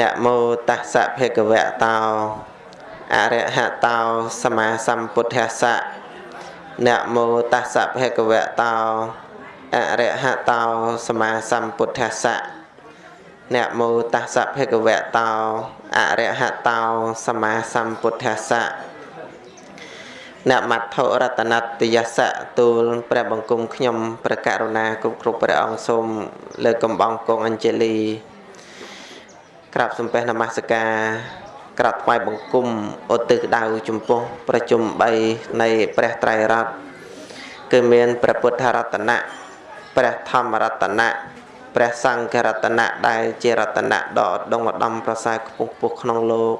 នមោតស្សៈភគវៈតោអរហតោសម្មាសម្ពុទ្ធស្សៈនមោតស្សៈភគវៈតោអរហតោសម្មាសម្ពុទ្ធស្សៈនមោតស្សៈភគវៈតោអរហតោសម្មាសម្ពុទ្ធស្សៈនមត្ថរតនតយសៈទូលព្រះបង្គំខ្ញុំព្រះករុណាគ្រប់គ្រប់ព្រះអង្គសូមលើកកំបងគង់អញ្ជលី ក្រាបសំពះនមស្ការក្រាបថ្វាយបង្គំឧទ្ទិសដៅចំពោះប្រជុំ3នៃព្រះត្រៃរតន៍គឺមានព្រះពុទ្ធរតនៈព្រះធម្មរតនៈព្រះសង្ឃរតនៈដែលជារតនៈដ៏ឧត្តមឧត្តមប្រសើរខ្ពស់ខ្ពស់ក្នុងលោក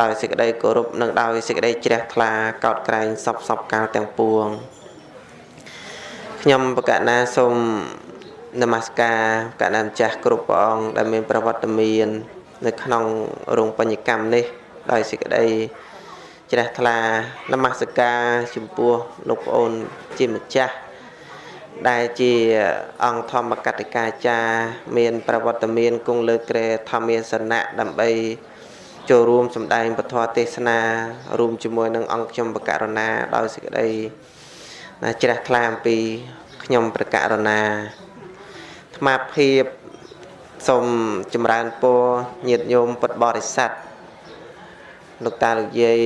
ដោយសេចក្តីគោរពនិងដោយសេចក្តីជ្រះថ្លាកោតក្រែងសពសពកាលទាំងពួងខ្ញុំបកណាសូម នមស្ការកណ្ដាម្ចាស់គ្រប់ព្រះអង្គដែលមានប្រវត្តិមាន នៅក្នុងរោងបញ្ញកម្មនេះ ដោយសេចក្តីជ្រះថ្លានមស្ការចំពោះលោកប្អូនជាម្ចាស់ដែលជាអង្គធម្មកតិកាចារមាន ប្រវត្តិមានគង់លើក្រែធម្មាសនៈដើម្បីចូលរួមសម្ដែងពធទេសនារួមជាមួយនឹងអង្គខ្ញុំបកករណាដោយសេចក្តីជ្រះថ្លាអំពីខ្ញុំប្រកករណា ថ្មភាពសូមចម្រើនពរញាតិញោមពុទ្ធបរិស័ទលោកតាលោកយាយ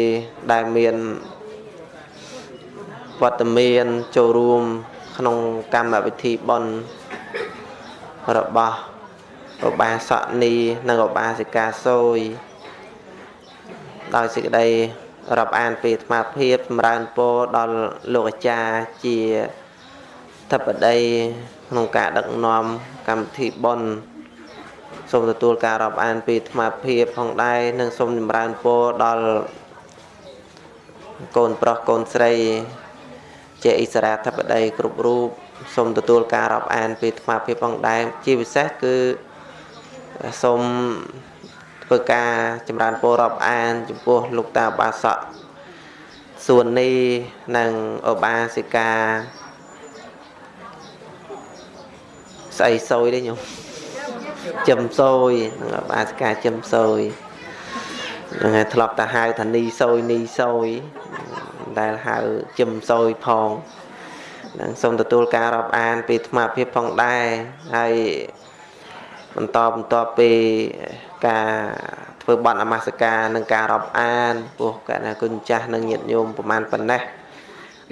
ដែលមានវត្តមានចូលរួម ក្នុងកម្មវិធីបុណ្យរបស់ឧបាសកនីនិងឧបាសិកាសូយដោយសេចក្តីរាប់អានពីអាត្មាភាពចម្រើនពរដល់លោកអាចារ្យជាធិបតី ក្នុងការដឹកនាំកម្មវិធីបុណ្យសូមទទួលការរាប់អានពីអាត្មាភាពផងដែរនិងសូមចម្រើនពរដល់កូនប្រុសកូនស្រីជាអិសរាធិបតីគ្រប់រូបសូមទទួលការរាប់អានពីអាត្មាភាពផងដែរជាពិសេសគឺសូមធ្វើការចម្រើនពររាប់អាន ចំពោះលោកតាបាសកសួននីនិងឧបាសិកា ស្អីសយទេញោមចិមសយនឹងឧបាសិកាចិមសយហ្នឹងហើយធ្លាប់តែហៅថានីសយនីសយដែលហៅចិមសយផងនឹងសូមទទួលការរាប់អានពីអាត្មាភាពផងដែរហើយបន្តបន្តពីការធ្វើបន់អមសការនិងការរាប់អានពោះកណាគុណចាស់និងញាតិញោមប្រមាណប៉ុណ្ណេះ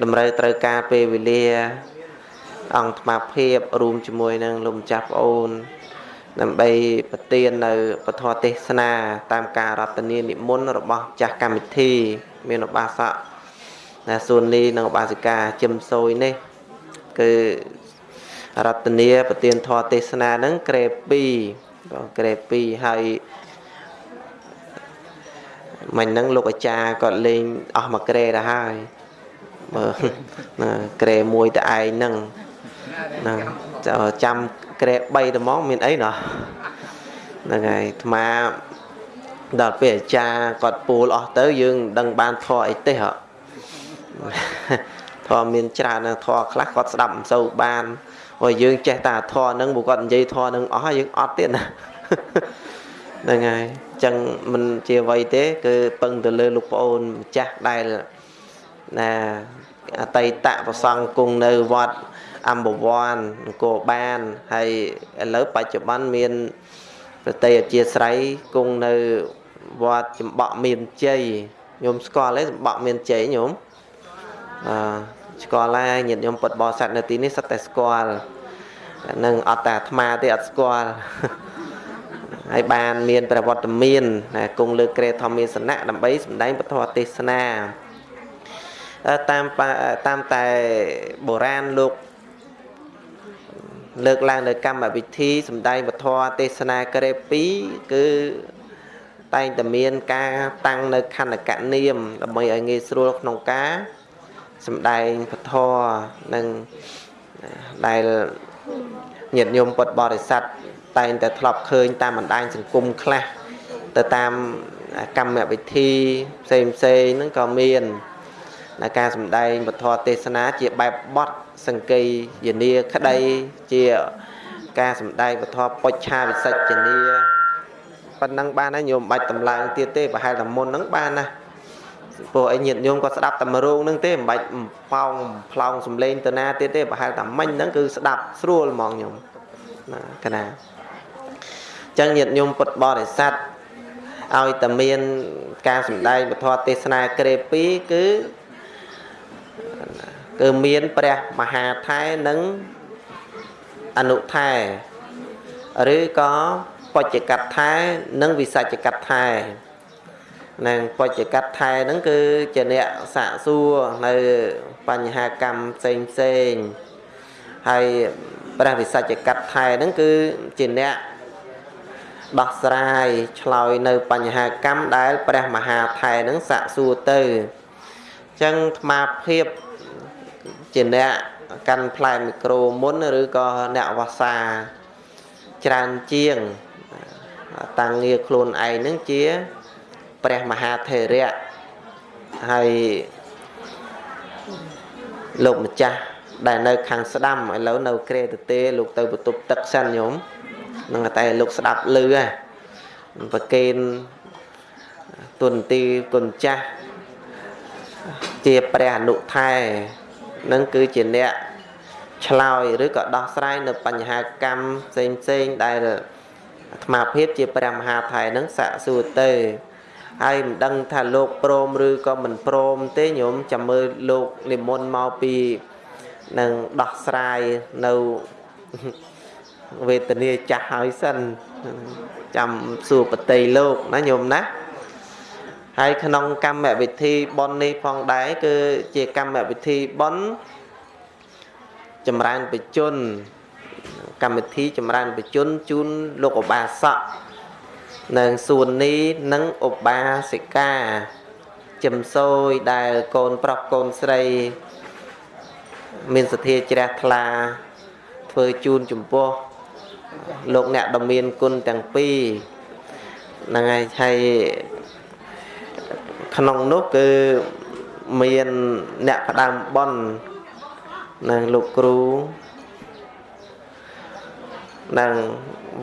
តម្រូវត្រូវការពេលវេលា អង្គថ្មភាពរួមជាមួយនឹងលោកម្ចាស់ប្អូន ដើម្បីប្រទាននៅពធទេសនា តាមការរតនានិមន្តរបស់ចាស់កម្មវិធី មានឧបាសកណាសួននីនិងឧបាសិកាជឹមសួយនេះ គឺរតនាប្រទានធម៌ទេសនាហ្នឹងក្រេ2ក្រេ2ហើយមិញហ្នឹងលោកអាចារ្យគាត់លេងអស់មួយក្រេទៅហើយមើលណាក្រេមួយតែឯងហ្នឹង ណាចាំក្រេ3ទៅមកមានអីណោះហ្នឹងហើយអាត្មាដល់ពេលអាចារ្យគាត់ពូលអស់ទៅយើងដឹងបានធរអីទេហ៎ធរមានច្រើនធរខ្លះគាត់ស្ដាប់មិនសូវបានព្រោះយើងចេះតែធរហ្នឹងបើគាត់និយាយធរហ្នឹងអស់យើងអត់ទៀតណាហ្នឹងហើយអញ្ចឹងមិនជាអ្វីទេ គឺពឹងទៅលើលោកប្អូនម្ចាស់ដែលណាអតីតប្រសង់គង់នៅវត្ត អម្បវ័នអង្គរបានហើយឥឡូវបច្ចុប្បន្នមានប្រតិអធិស្រ័យគង់នៅវត្តចំបក់មានជ័យញោមស្គាល់ទេចំបក់មានជ័យញោមអឺស្គាល់ហើយញាតិញោមពុតបរិស័ទនៅទីនេះសិតតែស្គាល់នឹងអត់តែអាត្មាទេអត់ស្គាល់ហើយបានមានប្រវត្តិមានណាគង់លើក្រេធម្មាសនៈដើម្បីសម្ដែងពធទេសនាតាមតាមតែបុរាណលោក លើកឡើងនៅកម្មវិធីសម្ដែងពធទេសនាក្រេ2គឺតែងតែមានការតាំងនៅខណ្ឌកនាមដើម្បីឲ្យងាយស្រួលក្នុងការសម្ដែងពធនិងដែលញាតិញោមពុទ្ធបរិស័ទតែងតែធ្លាប់ឃើញតាមបណ្ដាញសង្គមខ្លះទៅតាមកម្មវិធីផ្សេងផ្សេងហ្នឹងក៏មាននៅការសម្ដែងពធទេសនាជាបែបបទ សង្កេយនាក្តីជាការសម្ដែងពធពុច្ឆាវិសិជ្ជនាប៉ុណ្ណឹងបានហើយញោមបាច់តម្លើងទៀតទេប្រហែលតែមុនហ្នឹងបានណាព្រោះអីញាតញោមក៏ស្ដាប់តែមួយរោងហ្នឹងទេមិនបាច់ប៉ោងផ្លោងសំឡេងទៅណាទៀតទេប្រហែលតែមិញហ្នឹងគឺស្ដាប់ស្រួលហ្មងញោមណាកណាអញ្ចឹងញាតញោមពុទ្ធបរិស័ទឲ្យតែមានការសម្ដែងពធទេសនាក្រេ2គឺ គឺមានព្រះមហាថែនិងអនុថែឬក៏បច្ចកតថែនិងវិសច្ចកតថែនឹងបច្ចកតថែហ្នឹងគឺជាអ្នកសាកសួរនៅបញ្ហាកម្មផ្សេងផ្សេងហើយព្រះវិសច្ចកតថែហ្នឹងគឺជាអ្នកដោះស្រាយឆ្លើយនៅបញ្ហាកម្មដែលព្រះមហាថែនឹងសាកសួរទៅអញ្ចឹងអាត្មាភាព ជាអ្នកកាន់ផ្លែមីក្រូមុនឬក៏អ្នកវស្សាច្រើនជាងតាំងងារខ្លួនឯងនឹងជាព្រះមហាថេរៈហើយលោកម្ចាស់ដែលនៅខាងស្ដាំឥឡូវនៅក្រេតទេលោកទៅបន្ទប់ទឹកសិនញោមនឹងតែលោកស្ដាប់លឺហ៎ប្រកេនទុនទីគុណចាស់ជាព្រះអនុថែ នឹងគឺជាអ្នកឆ្លើយឬក៏ដោះស្រាយនៅបញ្ហាកម្មផ្សេងផ្សេងដែលអាត្មាភាពជាព្រះមហាថៃនឹងសាក់សួរទៅហើយមិនដឹងថាលោកព្រមឬក៏មិនព្រមទេញោមចាំមើលលោកនិមន្តមកពីនឹងដោះស្រាយនៅវេទនាចាស់ហើយសិនចាំសួរបតីលោកណាញោមណា ហើយក្នុងកម្មវិធីបន់នេះផងដែរគឺជាកម្មវិធីបន់ចម្រើនបជន កម្មវិធីចម្រើនបជនជូនលោកឧបាសកនិងសួននេះនិងឧបាសិកាចំសោយដែលកូនប្រុសកូនស្រី មានសទ្ធាជ្រះថ្លាធ្វើជូនចំពោះលោកអ្នកដ៏មានគុណទាំងពីរហ្នឹងហើយហើយ ក្នុងនោះគឺមានអ្នកផ្ដើមបន់និងលោកគ្រូនិង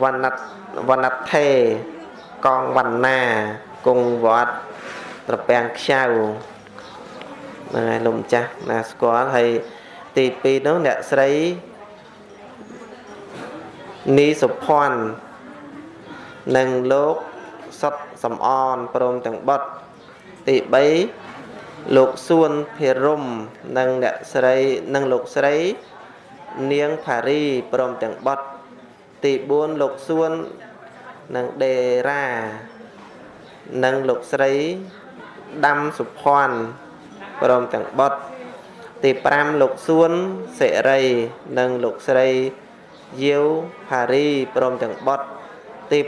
វណ្ណវណ្ណថេកងវណ្ណាគង់វត្តត្រពាំងខ្ចៅហ្នឹងហើយលោកម្ចាស់ណាស្គាល់ហើយទី2នោះអ្នកស្រីនីសុភ័ណ្ឌនិងលោកសុតសំអនព្រមទាំងបុត្រ ទី3លោកសួនភិរមនិងអ្នកស្រីនិងលោកស្រី នាងផារីព្រមទាំងបុត្រទី4លោកសួននិងដេរ៉ានិងលោកស្រីដាំសុភ័ណ្ឌព្រមទាំងបុត្រទី5លោកសួនសិរីនិងលោកស្រីយាវផារីព្រមទាំងបុត្រទី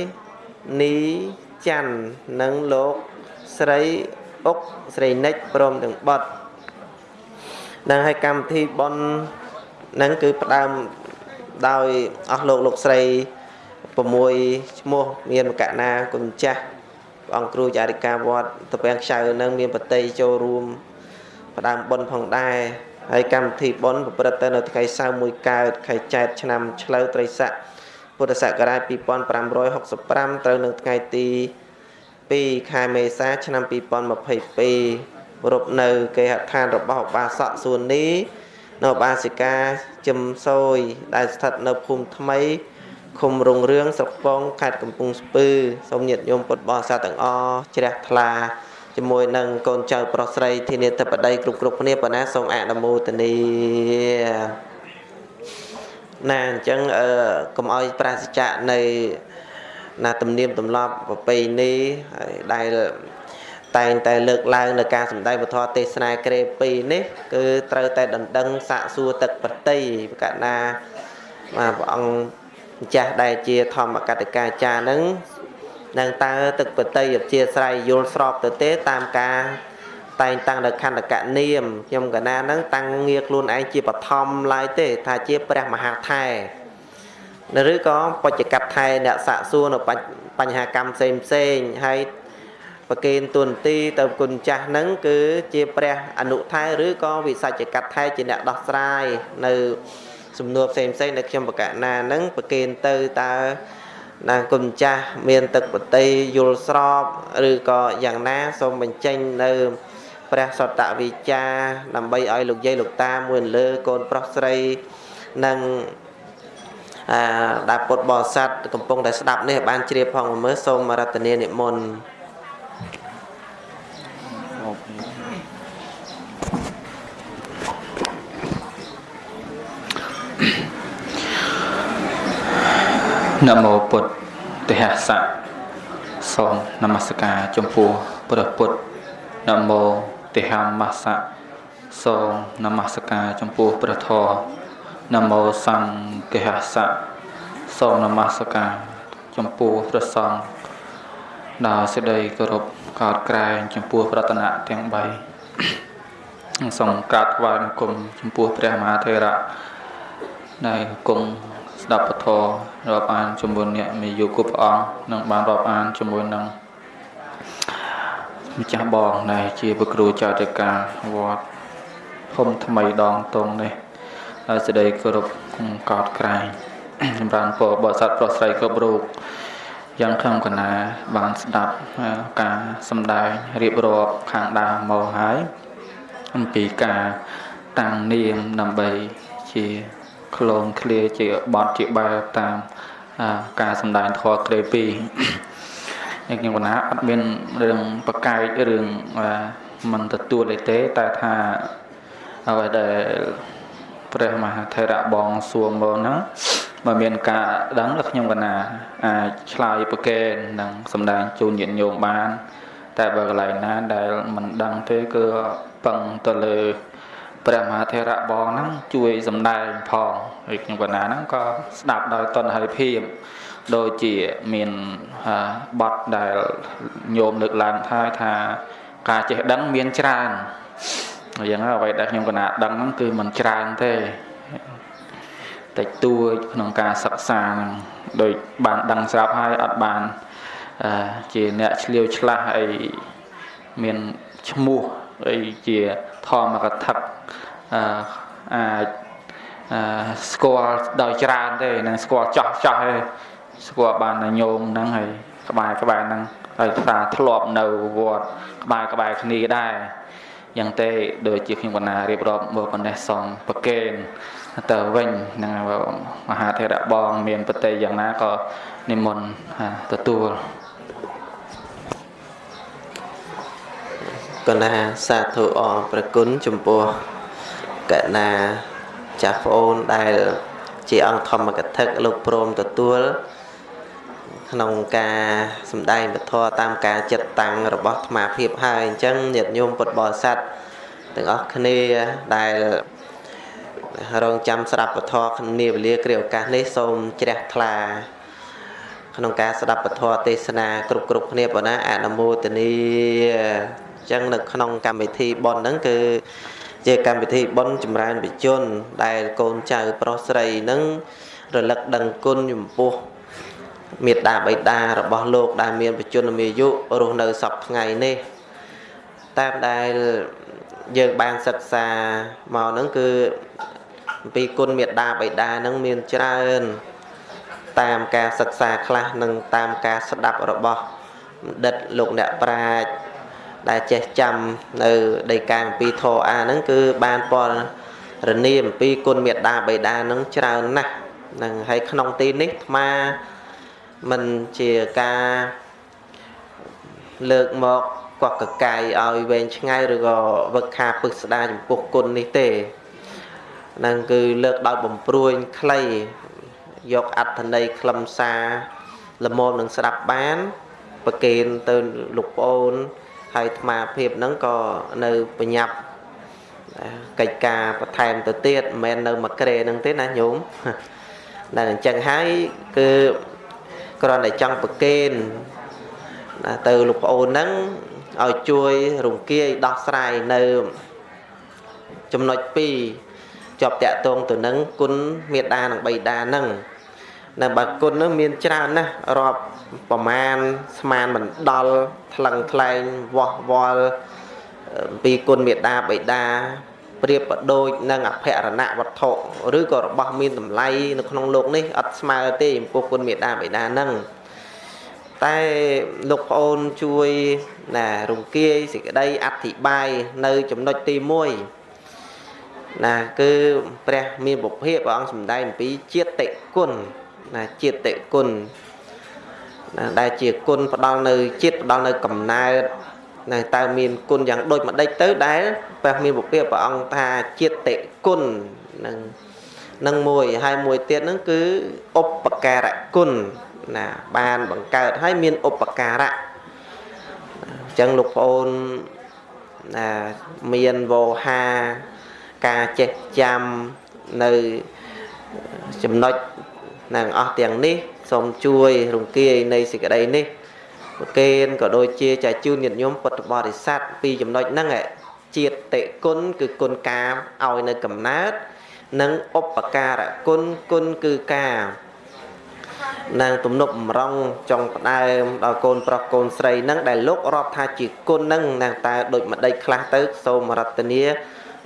6នីច័ន្ទនិងលោក ស្រីអុកស្រីនិចព្រមទាំងបុត្រនឹងឲ្យកម្មវិធីបននឹងគឺផ្ដើមដោយអស់លោកលោកស្រី6ឈ្មោះមានមកណាគុណចាស់ព្រះអង្គគ្រូចារិកាវត្តតពាំងខ្ចៅនឹងមានបតីចូលរួមផ្ដើមបនផងដែរហើយកម្មវិធីបនប្រព្រឹត្តទៅនៅថ្ងៃសៅរ៍មួយកើតខែចែកឆ្នាំឆ្លូវត្រីស័កពុទ្ធសករាជ2565ត្រូវនៅថ្ងៃទី 2ខែមេសាឆ្នាំ2022រົບនៅគេហដ្ឋានរបស់ឧបាសកសួននេះនៅឧបាសិកាជឹមសោយដែលស្ថិតនៅភូមិថ្មីឃុំរុងរឿងស្រុកពងខេត្តកំពង់ស្ពឺសូមញាតិញោមពុទ្ធបរិស័ទទាំងអស់ជ្រះថ្លាជាមួយនឹងកូនចៅប្រុសស្រីធានាធិបតីគ្រប់គ្រប់គ្នាប៉ុណ្ណាសូមអនុមោទនាណាអញ្ចឹងអឺកុំឲ្យប្រាសចាកនៃ ណាទំនៀមទម្លាប់ប្រពៃណីដែលតែងតែលើកឡើងនៅការសម្ដែងពធទេសនាក្រេ2នេះគឺត្រូវតែដណ្ដឹងសាកសួរទឹកប្រតិប្រកាសណាបាទព្រះអង្គម្ចាស់ដែលជាធម្មកតិកាចារ្យនឹងនឹងតើទឹកបតីអធិស្រ័យយល់ស្របទៅទេតាមការតែងតាំងនៅខណ្ឌកនាមខ្ញុំកណានឹងតាំងងារខ្លួនឯងជាបឋមឡើយទេ ថាជាព្រះមហាថែ ឬក៏បច្ចកັບថែអ្នកសាកសួរនៅបញ្ហាកម្មផ្សេងផ្សេងហើយប្រគេនទុនទីទៅគុណចាស់នឹងគឺជាព្រះអនុថែឬក៏វិសច្ចកັບថែជាអ្នកដោះស្រាយនៅសំណួរផ្សេងផ្សេងដែលខ្ញុំបកណានឹងប្រគេនទៅតើណាគុណចាស់មានទឹកបតីយល់ស្របឬក៏យ៉ាងណាសូមបញ្ចេញនៅព្រះសតវិចាដើម្បីឲ្យលោកយាយលោកតាមួយលើកូនប្រុសស្រីនិងអា ដែលពុទ្ធបរិស័ទកំពុងតែស្ដាប់នេះបានជ្រាបផងមើលសូមរតនានិមន្តនមោពុទ្ធទេហសៈសូមនមស្ការចំពោះព្រះពុទ្ធនមោទេហមសៈសូមនមស្ការចំពោះព្រះធម៌ នមោសង្ឃហសៈសូមនមស្ការចំពោះព្រះសង្ឃដោយសេចក្តីគោរពកោតក្រែងចំពោះប្រតនៈទាំង3សូមកាត់ថ្វាយបង្គំចំពោះព្រះមហាថេរៈដែលគង់ស្ដាប់ពធរាប់អានជាមួយអ្នកមានយុគព្រះអង្គនិងបានរាប់អានជាមួយនឹងម្ចាស់បងដែលជាព្រះគ្រូចៅតិកាវត្តភូមិថ្មីដងតងនេះ ហើយសេចក្តីគោរពកោតក្រែងចម្រើនពរបរិស័ទប្រុសស្រីគ្រប់រូបយ៉ាងខំកណាបានស្ដាប់ការសម្ដែងរៀបរាប់ខាងដើមមកហើយអំពីការតាំងនាមដើម្បីជាក្លងឃ្លាជាបត់ជាបែបតាមការសម្ដែងធម៌ក្រេពីយ៉ាងខ្ញុំកណាអត់មានរឿងបកែករឿងមិនទទួលអីទេតែថាអ្វីដែល ព្រះមហាថេរៈបងសួរមកហ្នឹងបើមានការដឹងដល់ខ្ញុំកណាអាចឆ្លើយប្រកែកនិងសម្ដែងជូនញាតិញោមបាន តែបើកន្លែងណាដែលមិនដឹងទេគឺពឹងទៅលើព្រះមហាថេរៈបងហ្នឹងជួយសម្ដែងផងហើយខ្ញុំកណាហ្នឹងក៏ស្ដាប់ដោយតនហិភាពដូចជាមានបទដែលញោមលើកឡើងថាថាការចេះដឹងមានច្រើន យ៉ាងណាអ្វីដែលខ្ញុំកណាដឹងហ្នឹងគឺមិនច្រើនទេតិចតួចក្នុងការសិក្សាហ្នឹងដូចបានដឹងស្រាប់ហើយអត់បានជាអ្នកឆ្លៀវឆ្លាស់អីមានឈ្មោះអីជាធម្មកថាអាចស្គាល់ដោយច្រើនទេនឹងស្គាល់ចោះចោះទេស្គាល់បានតែញោមហ្នឹងហើយក្បែរក្បែរហ្នឹងហើយថាធ្លាប់នៅវត្តក្បែរក្បែរគ្នាដែរ យ៉ាងទេដូចជាខ្ញុំកណារៀបរាប់មកប៉ុណ្ណេះសំប្រកេនទៅវិញនឹងមហាធេរៈបងមានបតីយ៉ាងណាក៏និមន្តទទួលកណាសាធុអរប្រគុណចំពោះកណាចាស់ប្អូនដែលជាអង្គធម្មកថាលោកព្រមទទួល ក្នុងការសម្ដែងពធតាមការចិត្តតាំងរបស់អាត្មាភាពហើយអញ្ចឹងញាតិញោមពុទ្ធបរិស័ទទាំងអស់គ្នាដែលរងចាំស្ដាប់ពធគ្នាវេលាគ្រាឱកាសនេះសូមជ្រះថ្លាក្នុងការស្ដាប់ពធទេសនាគ្រប់គ្រប់គ្នាប៉ុណ្ណាអនុមោទនីអញ្ចឹងនៅក្នុងកម្មវិធីប៉ុនហ្នឹងគឺជាកម្មវិធីបុណ្យចម្រើនវិជន ដែលកូនចៅប្រុសស្រីនឹងរលឹកដឹងគុណចំពោះ មេត្តាបិតារបស់លោកដែលមានបជនមាយុរស់នៅសពថ្ងៃនេះតាមដែលយើងបានសិក្សាមកហ្នឹងគឺអំពីគុណមេត្តាបិតាហ្នឹងមានច្រើន តាមការសិក្សាខ្លះនិងតាមការស្ដាប់របស់បណ្ឌិតលោកអ្នកប្រាជ្ញដែលចេះចាំនៅដីកាអំពីធរអាហ្នឹងគឺបានពណ៌រនីអំពីគុណមេត្តាបិតាហ្នឹងច្រើនណាស់នឹងហើយក្នុងទីនេះអាត្មាមិនជាការលើកមកកក់កកាយឲ្យវែងឆ្ងាយឬក៏វឹកខាពឹកស្ដាចំពោះគុណនេះទេនឹងគឺលើកដោយបំព្រួយខ្លីយកអត្ថន័យខ្លឹមសារល្មមនឹងស្ដាប់បានប្រកេនទៅលោកប្អូនហើយអាត្មាភាពហ្នឹងក៏នៅបញ្ញាប់កិច្ចការបន្ថែមទៅទៀតមិនមែននៅមួយក្រេហ្នឹងទេណាញោមតែអញ្ចឹងហើយគឺ គ្រាន់តែចង់ប្រកេនទៅលោកប្អូនហ្នឹងឲ្យជួយរង្គាយដោះស្រាយនៅចំណុច2ជាប់តាក់ទងទៅនឹងគុណមេដានិងបៃតាហ្នឹងនៅបើគុណនឹងមានច្រើនណាស់រាប់ប្រមាណស្មានមិនដល់ថ្លឹងថ្លែងវាស់វល់ពីគុណមេដាបៃតា ប្រៀបប្រដូចនឹងអភរណវត្ថុឬក៏របស់មានតម្លៃនៅក្នុងលោកនេះអត់ស្មើទេចំពោះគុណមេដាបិតានឹងតែលោកប្អូនជួយណារំគាយសេចក្តីអធិប្បាយនៅចំណុចទី1ណាគឺព្រះមានពុភៈព្រះអង្គសម្ដែងអំពីជាតិគុណណាជាតិគុណណាដែលជាគុណផ្ដល់នៅជាតិផ្ដល់នៅកំណើត ណាតើមានគុណយ៉ាងដូចម្ដេចទៅដែលព្រះមានពុភៈព្រះអង្គថាជាតិគុណនឹងនឹងមួយហើយមួយទៀតហ្នឹងគឺឧបការៈគុណណាបានបង្កើតហើយមានឧបការៈអញ្ចឹងលោកប្អូនណាមានវោហាការចេះចាំនៅចំណុចនឹងអស់ទាំងនេះសូមជួយរំគាយនៃសេចក្តីនេះ ប្រកេនក៏ដូចជាចាជូនញាតិញោមពុទ្ធបរិស័ទពីចំណុចហ្នឹងជាតិតិគុណគឺគុណកាមឲ្យនៅកំណើតនិងឧបការៈគុណគុណគឺការនឹងទំនុកបំរុងចង់ផ្ដើមដល់កូនប្រុសកូនស្រីនឹងដែលលោករាប់ថាជាគុណនឹងណាតើដូចម្ដេចខ្លះទៅសូមរតនា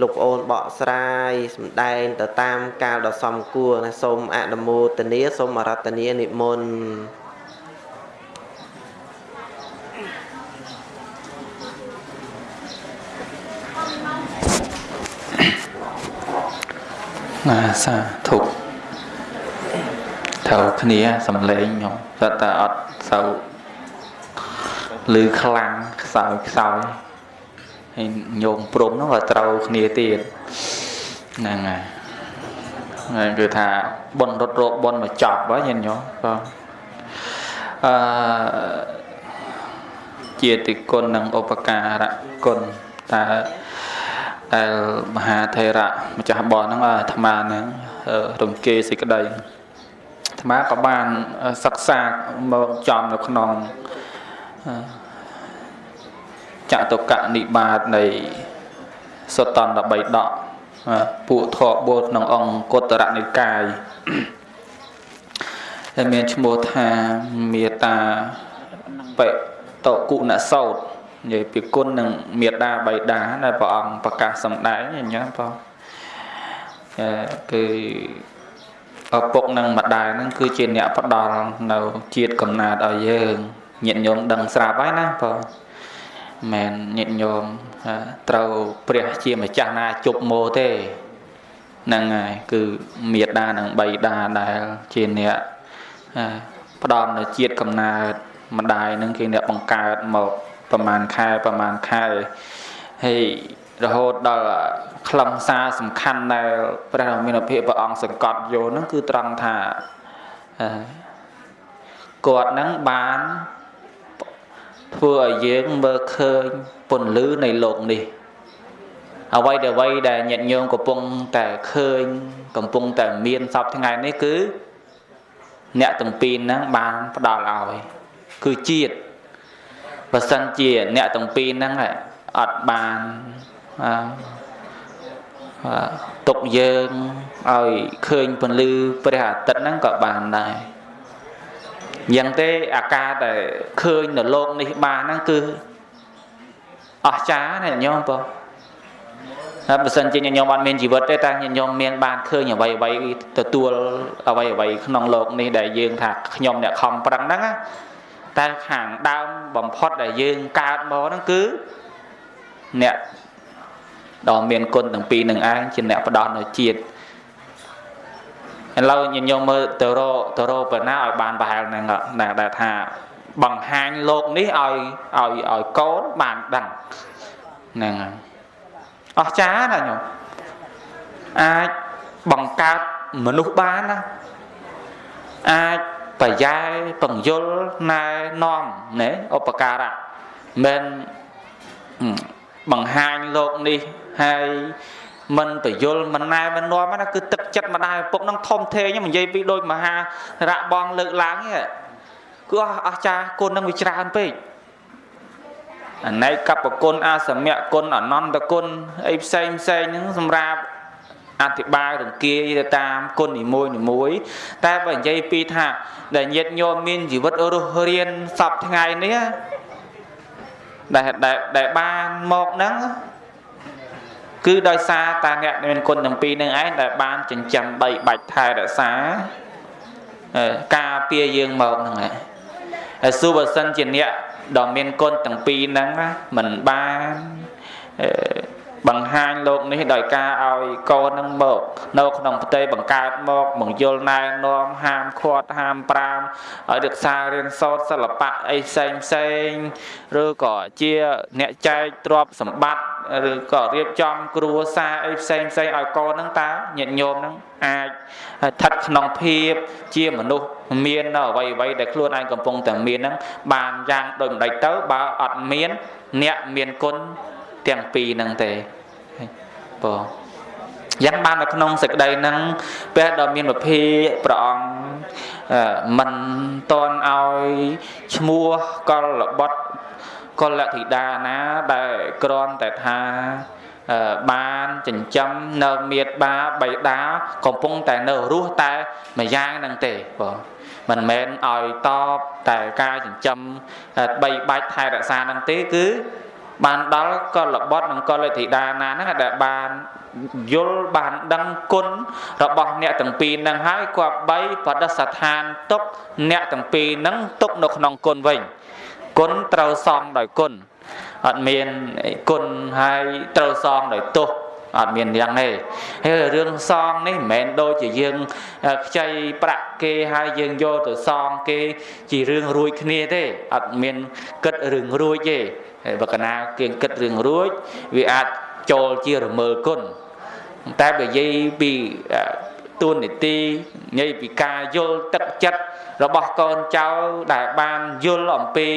លោកប្អូនបកស្រាយសម្ដែងទៅតាមកាលដ៏សមគួរណាសូមអនុមោទនាសូមរតនានិមន្ត ណាសាធុត្រូវគ្នាសំឡេងខ្ញុំតែតែអត់សូវឮខ្លាំងខ្សោយខ្សោយហើយញោមព្រំនោះក៏ត្រូវគ្នាទៀតហ្នឹងហើយហើយគឺថាបនរត់រកបនមកចប់ហើយញាតិញោមក៏អឺជាតិគុណនិងឧបការៈគុណតើ ដែលមហាថេរៈម្ចាស់បនហ្នឹងអាត្មាហ្នឹងរំគេសេចក្តីអាត្មាក៏បានសិក្សាមកចំនៅក្នុងចតុកនិបាតនៃសុតន្ត13ដកពួកធរបូលក្នុងអង្គតរនិកាយដែលមានឈ្មោះថាមេតាបិតគុណសោត និយាយពីគុណនឹងមេដាបៃតាដែលព្រះអង្គប្រកាសសម្ដែងអញ្ចឹងបងគឺឪពុកនិងម្ដាយហ្នឹងគឺជាអ្នកផ្ដល់នៅជាតិកំណើតឲ្យយើងញាតិញោមដឹងស្រាប់ហើយណាបងមែនញាតិញោមត្រូវព្រះជាម្ចាស់ណាជប់ម៉ូទេហ្នឹងហើយគឺមេដានិងបៃតាដែលជាអ្នកផ្ដំនៅជាតិកំណើតម្ដាយនឹងគេអ្នកបង្កើតមក ប្រមាណខែប្រមាណខែហើយរហូតដល់ខ្លឹមសារសំខាន់ដែលព្រះរាមាភិព្រះអង្គសង្កត់យកហ្នឹងគឺត្រង់ថាគាត់ហ្នឹងបានធ្វើឲ្យយើងមើលឃើញពន្លឺនៃលោកនេះអ្វីដែលអ្វីដែលញាតិញោមកំពុងតែឃើញកំពុងតែមានសពថ្ងៃនេះគឺ អ្នកទាំងពីរហ្នឹងបានផ្ដល់ឲ្យគឺជាតិ បើសិនជាអ្នកទាំងពីរហ្នឹងអត់បានទុកយើងឲ្យឃើញពន្លឺព្រះអាទិត្យហ្នឹងក៏បានដែរយ៉ាងទេអាការដែលឃើញនៅโลกនេះបានហ្នឹងគឺអស្ចារ្យណាញោមបងហើយបើសិនជាញោមអត់មានជីវិតទេតែញោមមានបានឃើញអ្វីអ្វីទទួលអ្វីអ្វីក្នុងโลกនេះដែលយើងថាខ្ញុំអ្នកខំប្រឹងហ្នឹង តែខាងដើមបំផុតដែលយើងកើតមកហ្នឹងគឺអ្នកដ៏មានគុណទាំងពីរនឹងឯងជាអ្នកផ្ដោតនៅជាតិឥឡូវញញោមមើលទៅរកទៅរកប៉ុណ្ណាឲ្យបានប្រហែលហ្នឹងដែលថាបង្ហាញលោកនេះឲ្យឲ្យឲ្យកូនបានដឹងហ្នឹងហើយអស្ចារ្យណាញោមអាចបង្កើតមនុស្សបានណាអាច ប្រយ៉ែបង្យលណែនាំណែឧបការៈមិនបង្ហាញលោកនេះហើយមិនបយលមិនណែមិននាំណាគឺទឹកចិត្តម្ដាយឪពុកនឹងធំធេងនិយាយពីដូចមហារៈបងលើកឡើងហ្នឹងគឺអស្ចារ្យគុណនឹងវាច្រើនពេកអនេកបគុណអាសមៈគុណអនន្តគុណអីផ្សេងផ្សេងហ្នឹងសម្រាប់ អធិប្បាយរង្គាយទៅតាមគុណនីមួយនីមួយតែបើនិយាយពីថាដែលញាតញោមមានជីវិតរស់រៀនសពថ្ងៃនេះដែលដែលបានមកហ្នឹងគឺដោយសារតាអ្នកមានគុណទាំងពីរនឹងឯងដែលបានចិញ្ចឹមបីបាច់ថែរក្សាការពារយើងមកហ្នឹងឯងហើយសុបើសិនជាអ្នកដ៏មានគុណទាំងពីរហ្នឹងមិនបាន បង្ហាញលោកនេះដោយការឲ្យកូននឹងមក នៅក្នុងផ្ទៃបង្កើតមកបង្យល់ណែនាំហាមឃាត់ហាមប្រាមឲ្យរក្សារៀនសូត្រសិល្បៈអីផ្សេងផ្សេងឬក៏ជាអ្នកចែកទ្រព្យសម្បត្តិឬក៏រៀបចំគ្រួសារអីផ្សេងផ្សេងឲ្យកូននឹងតើញាតិញោមនឹងអាចស្ថិតក្នុងភាពជាមនុស្សមាននៅអ្វីអ្វីដែលខ្លួនឯងកំពុងតែមានហ្នឹងបានយ៉ាងដូចម្ដេចទៅបើអត់មាន អ្នកមានគុណ ទាំងពីរហ្នឹងទេបងយ៉ាងបាននៅក្នុងសេចក្តីហ្នឹងពេលដ៏មានវិភាព្រះអង្គមិនតន់ឲ្យឈ្មោះកលបុត្រកលធីតាណាដែលក្រន់តែថាបានចិញ្ចឹមនៅមេត្តាបៃតាកំពុងតែនៅរស់តែមួយយ៉ាងហ្នឹងទេបងមិនមែនឲ្យតបតែការចិញ្ចឹមបីបាច់ថែរក្សាហ្នឹងទេគឺ បានដល់កលបុត្រនិងកលធីតាណាហ្នឹងដែលបានយល់បានដឹងគុណរបស់អ្នកទាំងពីរហ្នឹងហើយគប្បីបដិស្ថានទុកអ្នកទាំងពីរហ្នឹងទុកនៅក្នុងគុណវិញគុណត្រូវសងដោយគុណអត់មានគុណហើយត្រូវសងដោយទោស អត់មានយ៉ាងទេហើយរឿងសងនេះមិនមែនដូចជាយើងខ្ចីប្រាក់គេហើយយើងយកទៅសងគេជារឿងរួចគ្នាទេអត់មានគិតរឿងរួចទេបើកណាគេគិតរឿងរួចវាអាចចូលជារមើលគុណតែបើនិយាយពីទួនាទីនិយាយពីការយល់ទឹកចិត្ត របស់កូនចៅដែលបានយល់អំពី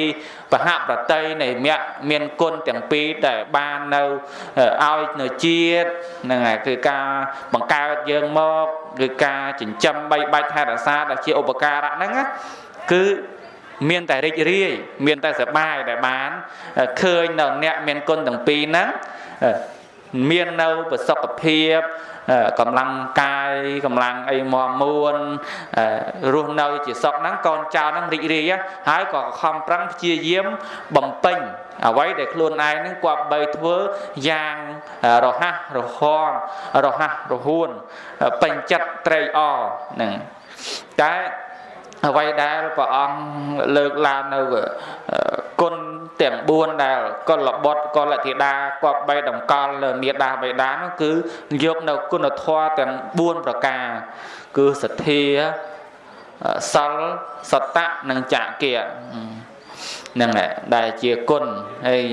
បហប្រតិនៃមគ្គមានគុណទាំងពីរដែលបាននៅឲ្យនៅជាតិហ្នឹងហើយគឺការបង្កើតយើងមកគឺការចិញ្ចឹមបីបាច់ថែរក្សាដែលជាឧបការៈហ្នឹងគឺមានតែរីករាយមានតែសប្បាយដែលបានឃើញនៅអ្នកមានគុណទាំងពីរហ្នឹង មាននៅប្រសុខភាពកម្លាំងកាយកម្លាំងអីមមួនរស់នៅជាសុខហ្នឹងកូនចៅហ្នឹងរីករាយហើយក៏ខំប្រឹងព្យាយាមបំពេញអ្វីដែលខ្លួនឯងហ្នឹងគប្បីធ្វើយ៉ាងរហ័សរហ័នរហ័សរហួនពេញចិត្តត្រេកអរហ្នឹងតែ អ្វីដែលព្រះអង្គលើកឡើងនៅគុណទាំង4ដែលកុលបុត្រកុលធីតាគប្បីតម្កល់លើមេដាបេដានោះគឺយកនៅគុណធម៌ទាំង4ប្រការ គឺសទ្ធាសិលសតៈនិងចក្កិហ្នឹងដែលជាគុណហើយ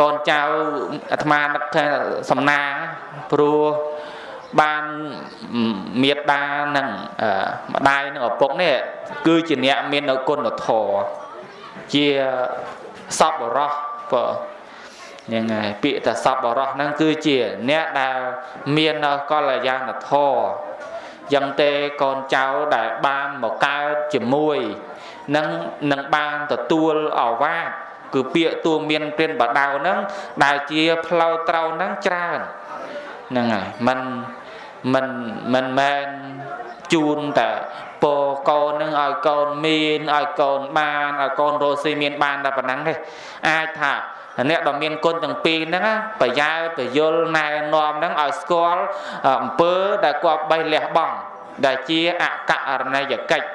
កូនចៅអាត្មានឹកថាសំណាងព្រោះ បានមេត្តានិងម្ដាយនិងឪពុកនេះគឺជាអ្នកមាននៅគុណធម៌ជាសពបរោះបើហ្នឹងហើយពាក្យថាសពបរោះហ្នឹងគឺជាអ្នកដែលមាននៅកល្យាណធម៌យ៉ាងទេកូនចៅដែលបានមកកើតជាមួយនឹងនឹងបានទទួលអវាទគឺពាក្យទួមានព្រានបដៅហ្នឹងដែលជាផ្លូវត្រូវហ្នឹងច្រើនហ្នឹងហើយมัน មិនមិនមែនជូនតែពរកូននឹងឲ្យកូនមានឲ្យកូនបានឲ្យកូនរស់ស៊ីមានបានតែប៉ុណ្ណឹងទេអាចថាអ្នកដ៏មានគុណទាំងពីរហ្នឹងប្រយោជន៍ប្រយលណែនាំហ្នឹងឲ្យស្គាល់អំពើដែលគាត់បេះលះបង់ដែលជាអករណីយកិច្ច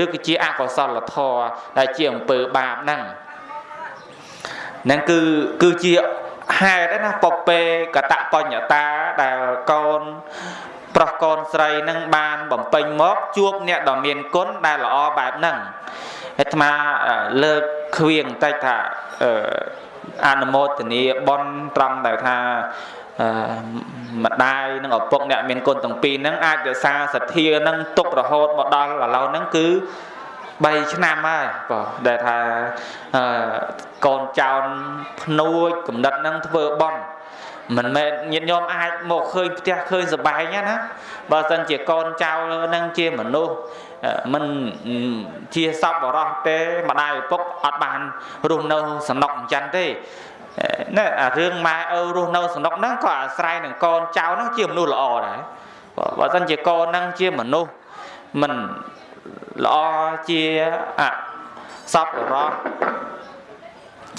ឬគឺជាអកុសលធម៌ដែលជាអំពើបាបហ្នឹងហ្នឹងគឺគឺជា ហេតុណាពពេកតបញ្ញតាដែលកូនប្រុសកូនស្រីនឹងបានបំពេញមកជួបអ្នកដ៏មានគុណដែលល្អបែបហ្នឹងអាត្មាលើកខ្វៀងតិចថាអនុមោទនីបនត្រង់ដែលថាម្ដាយនិងឪពុកអ្នកមានគុណទាំងពីរហ្នឹងអាចរក្សាសទ្ធានឹងទុករហូតមកដល់ឥឡូវហ្នឹងគឺ 3ឆ្នាំហើយបងដែលថាកូនចៅភ្នួចកំណត់នឹងធ្វើបន់មិនមែនញាតិញោមអាចមកឃើញផ្ទះឃើញសបែងណាបើសិនជាកូនចៅនឹងជាមនុស្សមិនជាសពបរោះទេម្ដាយឪពុកអត់បានរស់នៅសំណុកអញ្ចឹងទេណែអារឿងម៉ែឪរស់នៅសំណុកហ្នឹងក៏អាស្រ័យនឹងកូនចៅហ្នឹងជាមនុស្សល្អដែរបើសិនជាកូនហ្នឹងជាមនុស្សមិន ល្អជាអសពរោះ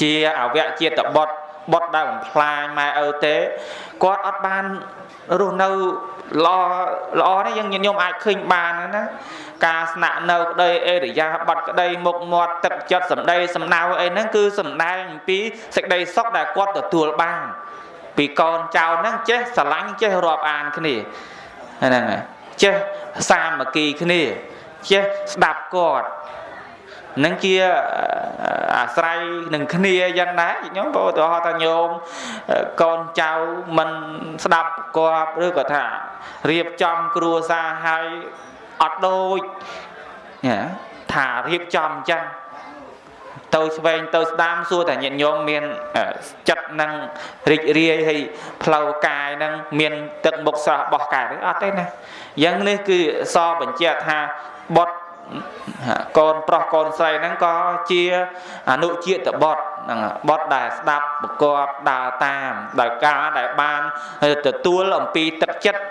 ជាអវៈជាតបុត្របុតដែលបំផ្លាញម៉ែឪទេគាត់អត់បានរស់នៅល្អល្អនេះយើងញោមអាចឃើញបានណាការស្នាក់នៅក្តីអេរិយាបថក្តីមុខមាត់ទឹកចិត្តសម្ដីសំណៅអីហ្នឹងគឺសំដែងអំពីសេចក្តីសុខដែលគាត់ទទួលបាន ពីកូនចៅហ្នឹងចេះស្រឡាញ់ចេះរាប់អានគ្នាហ្នឹងហើយចេះសាមគ្គីគ្នា ចេះស្ដាប់គាត់នឹងជាអាស្រ័យនឹងគ្នាយ៉ាងណាញោមឧទាហរណ៍ថាញោមកូនចៅមិនស្ដាប់គាត់ឬក៏ថារៀបចំគ្រួសារឲ្យអត់ដូចថារៀបចំអញ្ចឹងទៅឆ្វេងទៅស្ដាំសួរតែញាតិញោមមានចិត្តនឹងរីករាយហើយផ្លូវកាយនឹងមានទឹកមុខស្រស់បោះកាយអត់ទេណាយ៉ាងនេះគឺសបញ្ជាក់ថា បុតកូនប្រុសកូនស្រីហ្នឹងក៏ជាអនុជាតិបុត្រហ្នឹងបុត្រដែលស្ដាប់ប្រកបដើរតាមដោយការដែលបានទទួលអំពីទឹកចិត្ត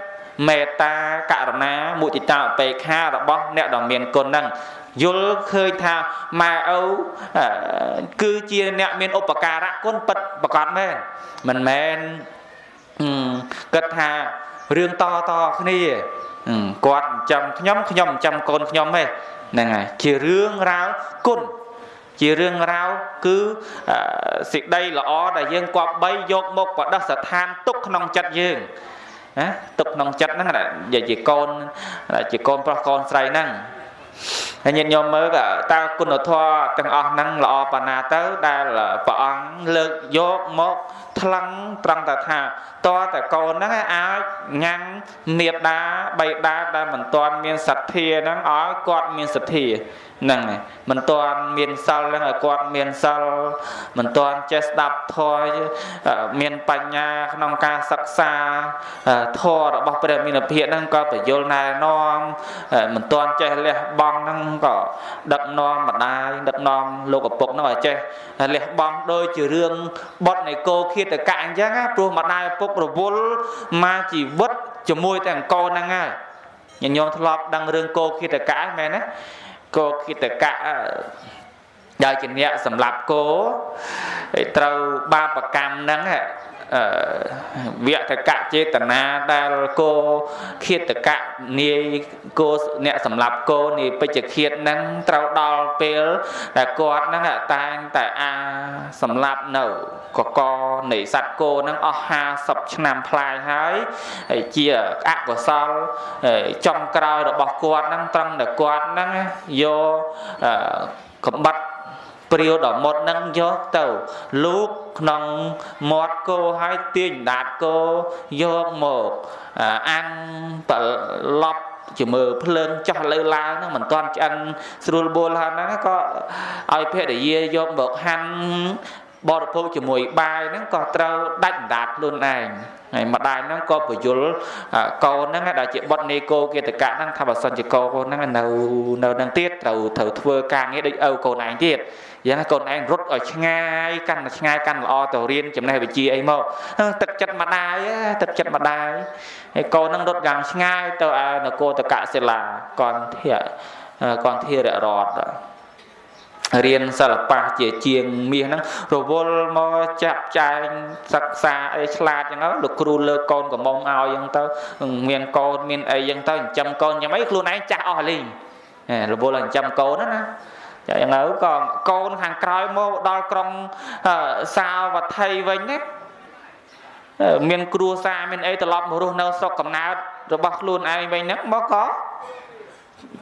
មេត្តាករុណាមុទិតាឧបេក្ខារបស់អ្នកដ៏មានគុណហ្នឹងយល់ឃើញថាម៉ែឪគឺជាអ្នកមានឧបការៈគុណពិតប្រកបមែនមិនមែនគិតថារឿងតតគ្នា គាត់ចាំខ្ញុំខ្ញុំចាំកូនខ្ញុំទេហ្នឹងហើយជារឿងរ៉ាវគុណជារឿងរ៉ាវគឺសេចក្តីល្អដែលយើងគប្បីយកមកបដិស្ថានទុកក្នុងចិត្តយើងណាទុកក្នុងចិត្តហ្នឹងនិយាយជាកូនជាកូនប្រុសកូនស្រីហ្នឹង ហើយញាតិញោមមើលតើគុណធម៌ទាំងអស់ហ្នឹងល្អប៉ុណ្ណាទៅដែលព្រះអង្គលើកយកមកថ្លឹងត្រង់តែថាតើតែកូនហ្នឹងអាចញ៉ាំងមេដាបៃតាដែលមិនទាន់មានសទ្ធាហ្នឹងឲ្យគាត់មានសទ្ធាហ្នឹងមិនទាន់មានសិលហ្នឹងឲ្យគាត់មានសិលមិនទាន់ចេះស្ដាប់ធម៌មានបញ្ញាក្នុងការសិក្សាធម៌របស់ព្រះមានភិហ្នឹងក៏បញ្យលណែនាំមិនទាន់ចេះលះបង់ហ្នឹងក៏ដឹកនាំម្ដាយដឹកនាំលោកឪពុកហ្នឹងឲ្យចេះលះបង់ដោយជារឿងបត់នៃគោឃាតកៈអញ្ចឹងព្រោះម្ដាយឪពុករវល់មកជីវិតជាមួយតែអង្គហ្នឹងហើយញញោមធ្លាប់ដឹងរឿងគោឃាតកៈមែនណាគោគិតកៈដែលជាអ្នកសម្លាប់គោត្រូវបាបកម្មហ្នឹង វៈតកៈចេតនាដែលគោឃាតកៈនាយគោអ្នកសម្លាប់គោនាយពេជ្ជឃាតហ្នឹងត្រូវដល់ពេលដែលគាត់ហ្នឹងតែងតែអាសម្លាប់នៅកកនៃសត្វគោហ្នឹងអស់50ឆ្នាំផ្លាយហើយហើយជាអកុសលចំក្រោយរបស់គាត់ហ្នឹងត្រង់តែគាត់ហ្នឹងយកកំបត្តិ ព្រាវដ៏មុតនឹងយកទៅលូកក្នុងមាត់គោហើយទាញដាតគោយកមកអាំងប្រឡប់ជាមើភ្លើងចោះលើឡើងហ្នឹងមិនទាន់ឆ្អិនស្រួលបួលហ្នឹងក៏ឲ្យភរិយាយកមកហាន់ បរិភោគជាមួយបាយហ្នឹងក៏ត្រូវដាច់ដាតខ្លួនឯងហើយម្ដាយហ្នឹងក៏ពយល់កូនហ្នឹងដែលជាបុតនេកោគេតកៈហ្នឹងថាបើសិនជាកូនហ្នឹងនៅនៅនឹងទៀតត្រូវត្រូវធ្វើការងារដូចឪកូនឯងទៀតយ៉ាងកូនឯងរត់ឲ្យឆ្ងាយកាន់តែឆ្ងាយកាន់ល្អទៅរៀនចំណេះវិជ្ជាអីមកទឹកចិត្តម្ដាយទឹកចិត្តម្ដាយហើយកូននឹងរត់យ៉ាងឆ្ងាយទៅឯនគរតកសិលាកនធាកនធាររត រៀនសិល្បៈជាជាងមាសហ្នឹងរវល់មកចាក់ចែងសិក្សាអីឆ្លាតចឹងទៅលោកគ្រូលើកកូនកំមុំឲ្យចឹងទៅមានកូនមានអីចឹងទៅចិញ្ចឹមកូនយ៉ាងម៉េចខ្លួនឯងចាស់អស់លីងរវល់ចិញ្ចឹមកូនណាណាចឹងទៅក៏កូនខាងក្រោយមកដល់ក្រុងសាវត្ថីវិញណាមានគ្រួសារមានអីត្រឡប់មករស់នៅស្រុកកំណើតរបស់ខ្លួនឯងវិញហ្នឹងមកក៏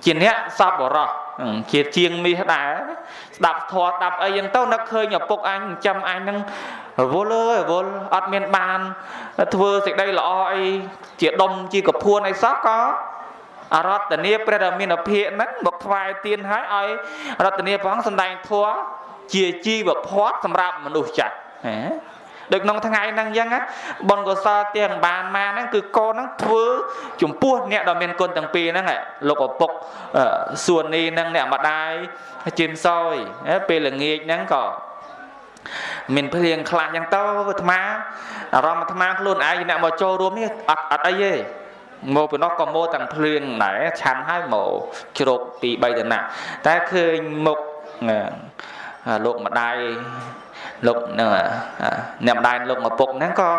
ជាអ្នកសពបរោះ ជាជាងមាសដែរស្ដាប់ធម៌ស្ដាប់អីយ៉ាងទៅនឹកឃើញឪពុកអញចាំអញហ្នឹងរវល់អើយរវល់អត់មានបានធ្វើសេចក្តីល្អអីជាដុំជាកពួនអីសោះក៏អរតនីព្រះរាមាភិកហ្នឹងមកថ្វាយទៀនឲ្យឲ្យរតនីព្រះអង្គសម្ដែងធម៌ជាជីវភ័ព្វសម្រាប់មនុស្សចាស់ហ៎ ដូចក្នុងថ្ងៃហ្នឹងអញ្ចឹងបុណ្យកុសលទាំងបានមកហ្នឹងគឺកូនហ្នឹងធ្វើចំពោះអ្នកដ៏មានគុណទាំងពីរហ្នឹងលោកឪពុកសួននេះហ្នឹងអ្នកម្ដាយជីមសយពេលល្ងាចហ្នឹងក៏មានភ្លៀងខ្លះអញ្ចឹងទៅអាត្មាអារម្មណ៍អាត្មាខ្លួនឯងអ្នកមកចូលរួមនេះអត់អត់អីទេមកពីនោះក៏មកទាំងភ្លៀងដែរឆាន់ហើយមកជ្រោកពី3តំណាក់តែឃើញមុខលោកម្ដាយ លោកនឹងអ្នកម្ដាយលោកម្ពុកហ្នឹងក៏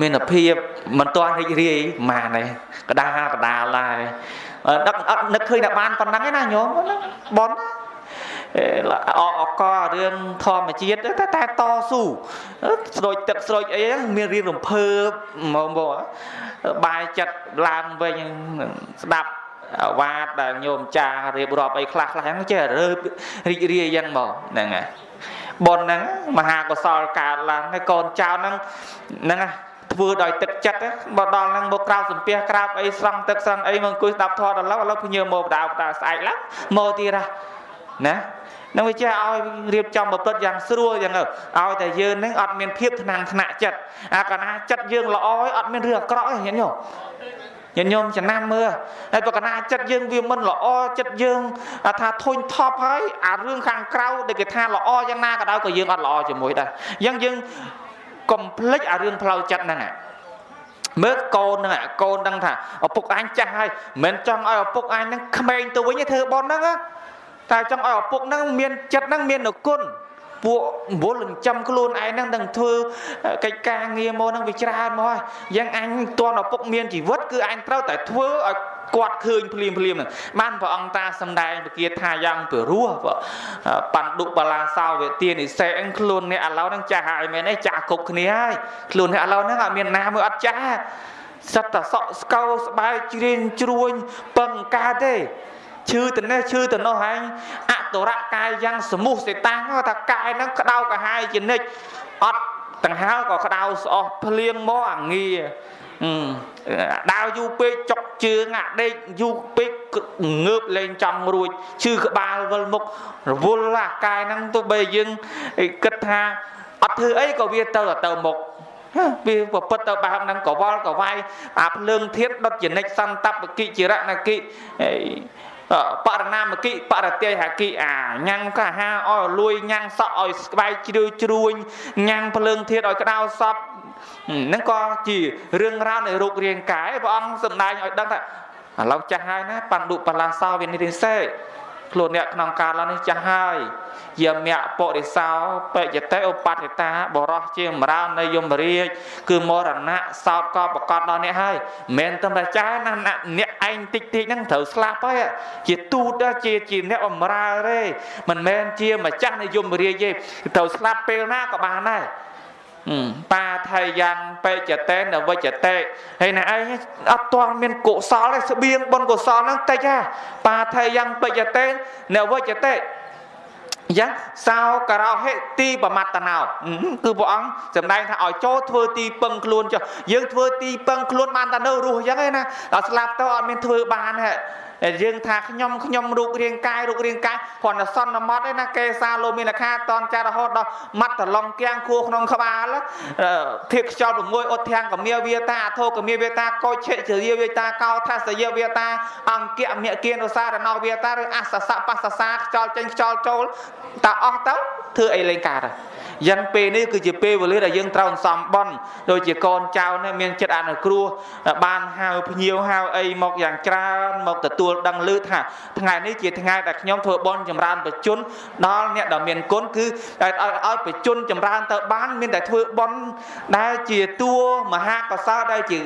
មានភាពមិនទាន់រីករាយម៉ានទេកដាកដាលដែរដឹកអត់នឹកឃើញតែបានប៉ុណ្ណឹងឯណាញោមហ្នឹងបនអអករឿងធម្មជាតិតែតែតស៊ូស្រូចទឹកស្រូចអីហ្នឹងមានរៀងរំភើបមកមកបាយចិត្តឡើងវិញស្ដាប់វ៉ាតដែលញោមចារៀបរាប់អីខ្លះខ្លះហ្នឹងចេះរើរីករាយយ៉ាងមកហ្នឹងហើយ ប៉ុនហ្នឹងមហាកុសលកើតឡើងហើយកូនចៅហ្នឹងហ្នឹងធ្វើដោយទឹកចិត្តបើដល់ហ្នឹងមកក្រោបសំពះក្រាបអីស្រង់ទឹកស្រង់អីមកអង្គុយស្ដាប់ធម៌ដល់ឡូវឥឡូវភញើមកបដៅបដៅស្អែកឡើងមកទៀតណានឹងវាចេះឲ្យរៀបចំប្រព្រឹត្តយ៉ាងស្រួលយ៉ាងឲ្យតែយើងនឹងអត់មានភាពថ្នាំងថ្នាក់ចិត្តអាកាលណាចិត្តយើងល្អឲ្យអត់មានរឿងអាក្រក់ទេញាតិញោម ញាតិញោមចំណាំមើលហើយបើកណាចិត្តយើងវាមិនល្អចិត្តយើងថាធុញថប់ហើយអារឿងខាងក្រៅដែលគេថាល្អយ៉ាងណាក៏ដោយក៏យើងអត់ល្អជាមួយដែរអញ្ចឹងយើងកុំភ្លេចអារឿងផ្លូវចិត្តហ្នឹងមើលកូនហ្នឹងកូនដឹងថាឪពុកអញចាស់ហើយមិនចង់ឲ្យឪពុកអញហ្នឹងក្មេងទៅវិញទេធ្វើបនហ្នឹងតែចង់ឲ្យឪពុកហ្នឹងមានចិត្តហ្នឹងមានគុណ ពួកវល់ចិញ្ចឹមខ្លួនឯងហ្នឹងនឹងធ្វើកិច្ចការងារមកហ្នឹងវាច្រើនមកហើយយ៉ាងអញតន់ឪពុកមានជីវិតគឺអញត្រូវតែធ្វើឲ្យគាត់ឃើញភ្លាមភ្លាមហ្នឹងបានព្រះអង្គតាសំដែងពគាថាយ៉ាងពិរោះបណ្ឌុបលាសោវទានិសេអឹងខ្លួនអ្នកឥឡូវហ្នឹងចាស់ហើយមែនទេចាស់គ្រប់គ្នាហើយខ្លួនអ្នកឥឡូវហ្នឹងអត់មានណាមើលអត់ចាស់សិតតែសក់ស្កោស្បែកជ្រៀងជ្រួញពឹងកើតទេ ឈឺទៅនេះឈឺទៅនោះហើយអតុរៈកាយយ៉ាងសមុះសេតាំងថាកាយហ្នឹងក្តៅកាហាយជានិច្ចអត់ដង្ហើក៏ក្តៅស្អស់ភ្លៀងមកអាងាដើរយូរពេកចុកជើងអាដេកយូរពេកងើបលេងចំរួចឈឺក្បាលវិលមុខរវល់អាកាយហ្នឹងទោះបីយើងគិតថាអត់ធ្វើអីក៏វាទៅទៅមុខវាប្រពុតទៅបែបហ្នឹងកវល់កវាយអាភ្លើងធាតដុតចនិចសន្តបកិជារណកិ បរណាមគិបរតិហគិអាញ៉ាំងកាហាឲ្យលួយញ៉ាំងសក់ឲ្យស្បែកជ្រឿជ្រួញញ៉ាំងភ្លើងធាតឲ្យក្តៅសពហ្នឹងក៏ជារឿងរ៉ាវនៃរូបរាងកាយព្រះអង្គសម្ដែងឲ្យដឹងថាឥឡូវចាស់ហើយណាបណ្ឌុបលាសោវិនិរិសេ ខ្លួនអ្នកក្នុងកាលនេះចាស់ហើយយមៈពុរិសោបច្ចតិឧបតិតាបរោះជាមរានៃយមរាជគឺមរណៈសោតក៏ប្រកាសដល់អ្នកហើយមិនមែនតែចាណាអ្នកឯងតិចតិចហ្នឹងត្រូវស្លាប់ហើយជាទូតជាជាអ្នកបម្រើទេមិនមែនជាម្ចាស់នៃយមរាជទេត្រូវស្លាប់ពេលណាក៏បានដែរ បាថៃយ៉ាងបេចតេនវិចតេហើយណែឯងអត់ទាន់មានកុសលទេស្បៀងបុណ្យកុសលហ្នឹងតិចហ่าបាថៃយ៉ាងបេចតេនវិចតេយ៉ាងសោការោហេទីបមត្តណោគឺព្រះអង្គសម្ដែងថាឲ្យចូលធ្វើទីពឹងខ្លួនចុះយើងធ្វើទីពឹងខ្លួនបានតែនៅរស់អញ្ចឹងឯណាដល់ស្លាប់ទៅអត់មានធ្វើបានហ៎យើងថាខ្ញុំខ្ញុំរូបរាងកាយរូបរាងកាយគ្រាន់តែសន្មត់ឯណាកេសាលោមានខាតនចាររហូតដល់មាត់តឡងគៀងខួរក្នុងក្បាលធៀបខ្យល់6អុតធាំងកមាវាតាអធោកមាវាតាកោឆិជរាវាតាកោថាសយវាតាអង្គៈមគិនុសារណោវាតាឬអសសៈបសសាខ្យល់ចេញខ្យល់ចូលតើអស់ទៅធ្វើអីលេងកើត យ៉ាងពេលនេះគឺជាពេលវេលាដែលយើងត្រូវសំបន់ដូចជាកូនចៅនេះមានចិត្តអនុគ្រោះបានហៅភ្ញៀវហៅអីមកយ៉ាងច្រើនមកទទួលដឹងឮថាថ្ងៃនេះជាថ្ងៃដែលខ្ញុំធ្វើបន់ចម្រើនបជនដល់អ្នកដែលមានគុណគឺដែលឲ្យបជនចម្រើនទៅបានមានតែធ្វើបន់ដែលជាតួមហាកសលដែលជា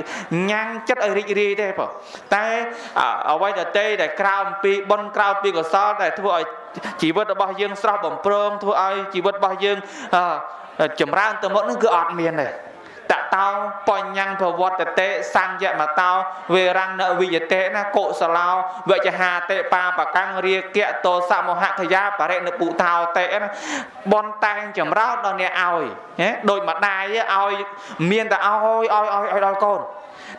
ញ៉ាំងចិត្តឲ្យរីករាយទេបងតែអ្វីដែលដែលក្រៅអំពីបន់ក្រៅពីកសលដែលធ្វើឲ្យ ជីវិតរបស់យើងស្រស់បំព្រងធ្វើឲ្យជីវិតរបស់យើងចម្រើនទៅមុខនឹងគឺអត់មានទេ តតោបញ្ញប្រវត្តិតេសញ្ញមតោវេរណវិយតេណាកុសឡោវចហាតេបាបកាំងរាគៈតោសមហខយាបរិណពុថោតេណាបនតែងចម្រើនដល់អ្នកឲ្យណាដូចម្ដាយឲ្យមានតែឲ្យឲ្យឲ្យឲ្យដល់កូន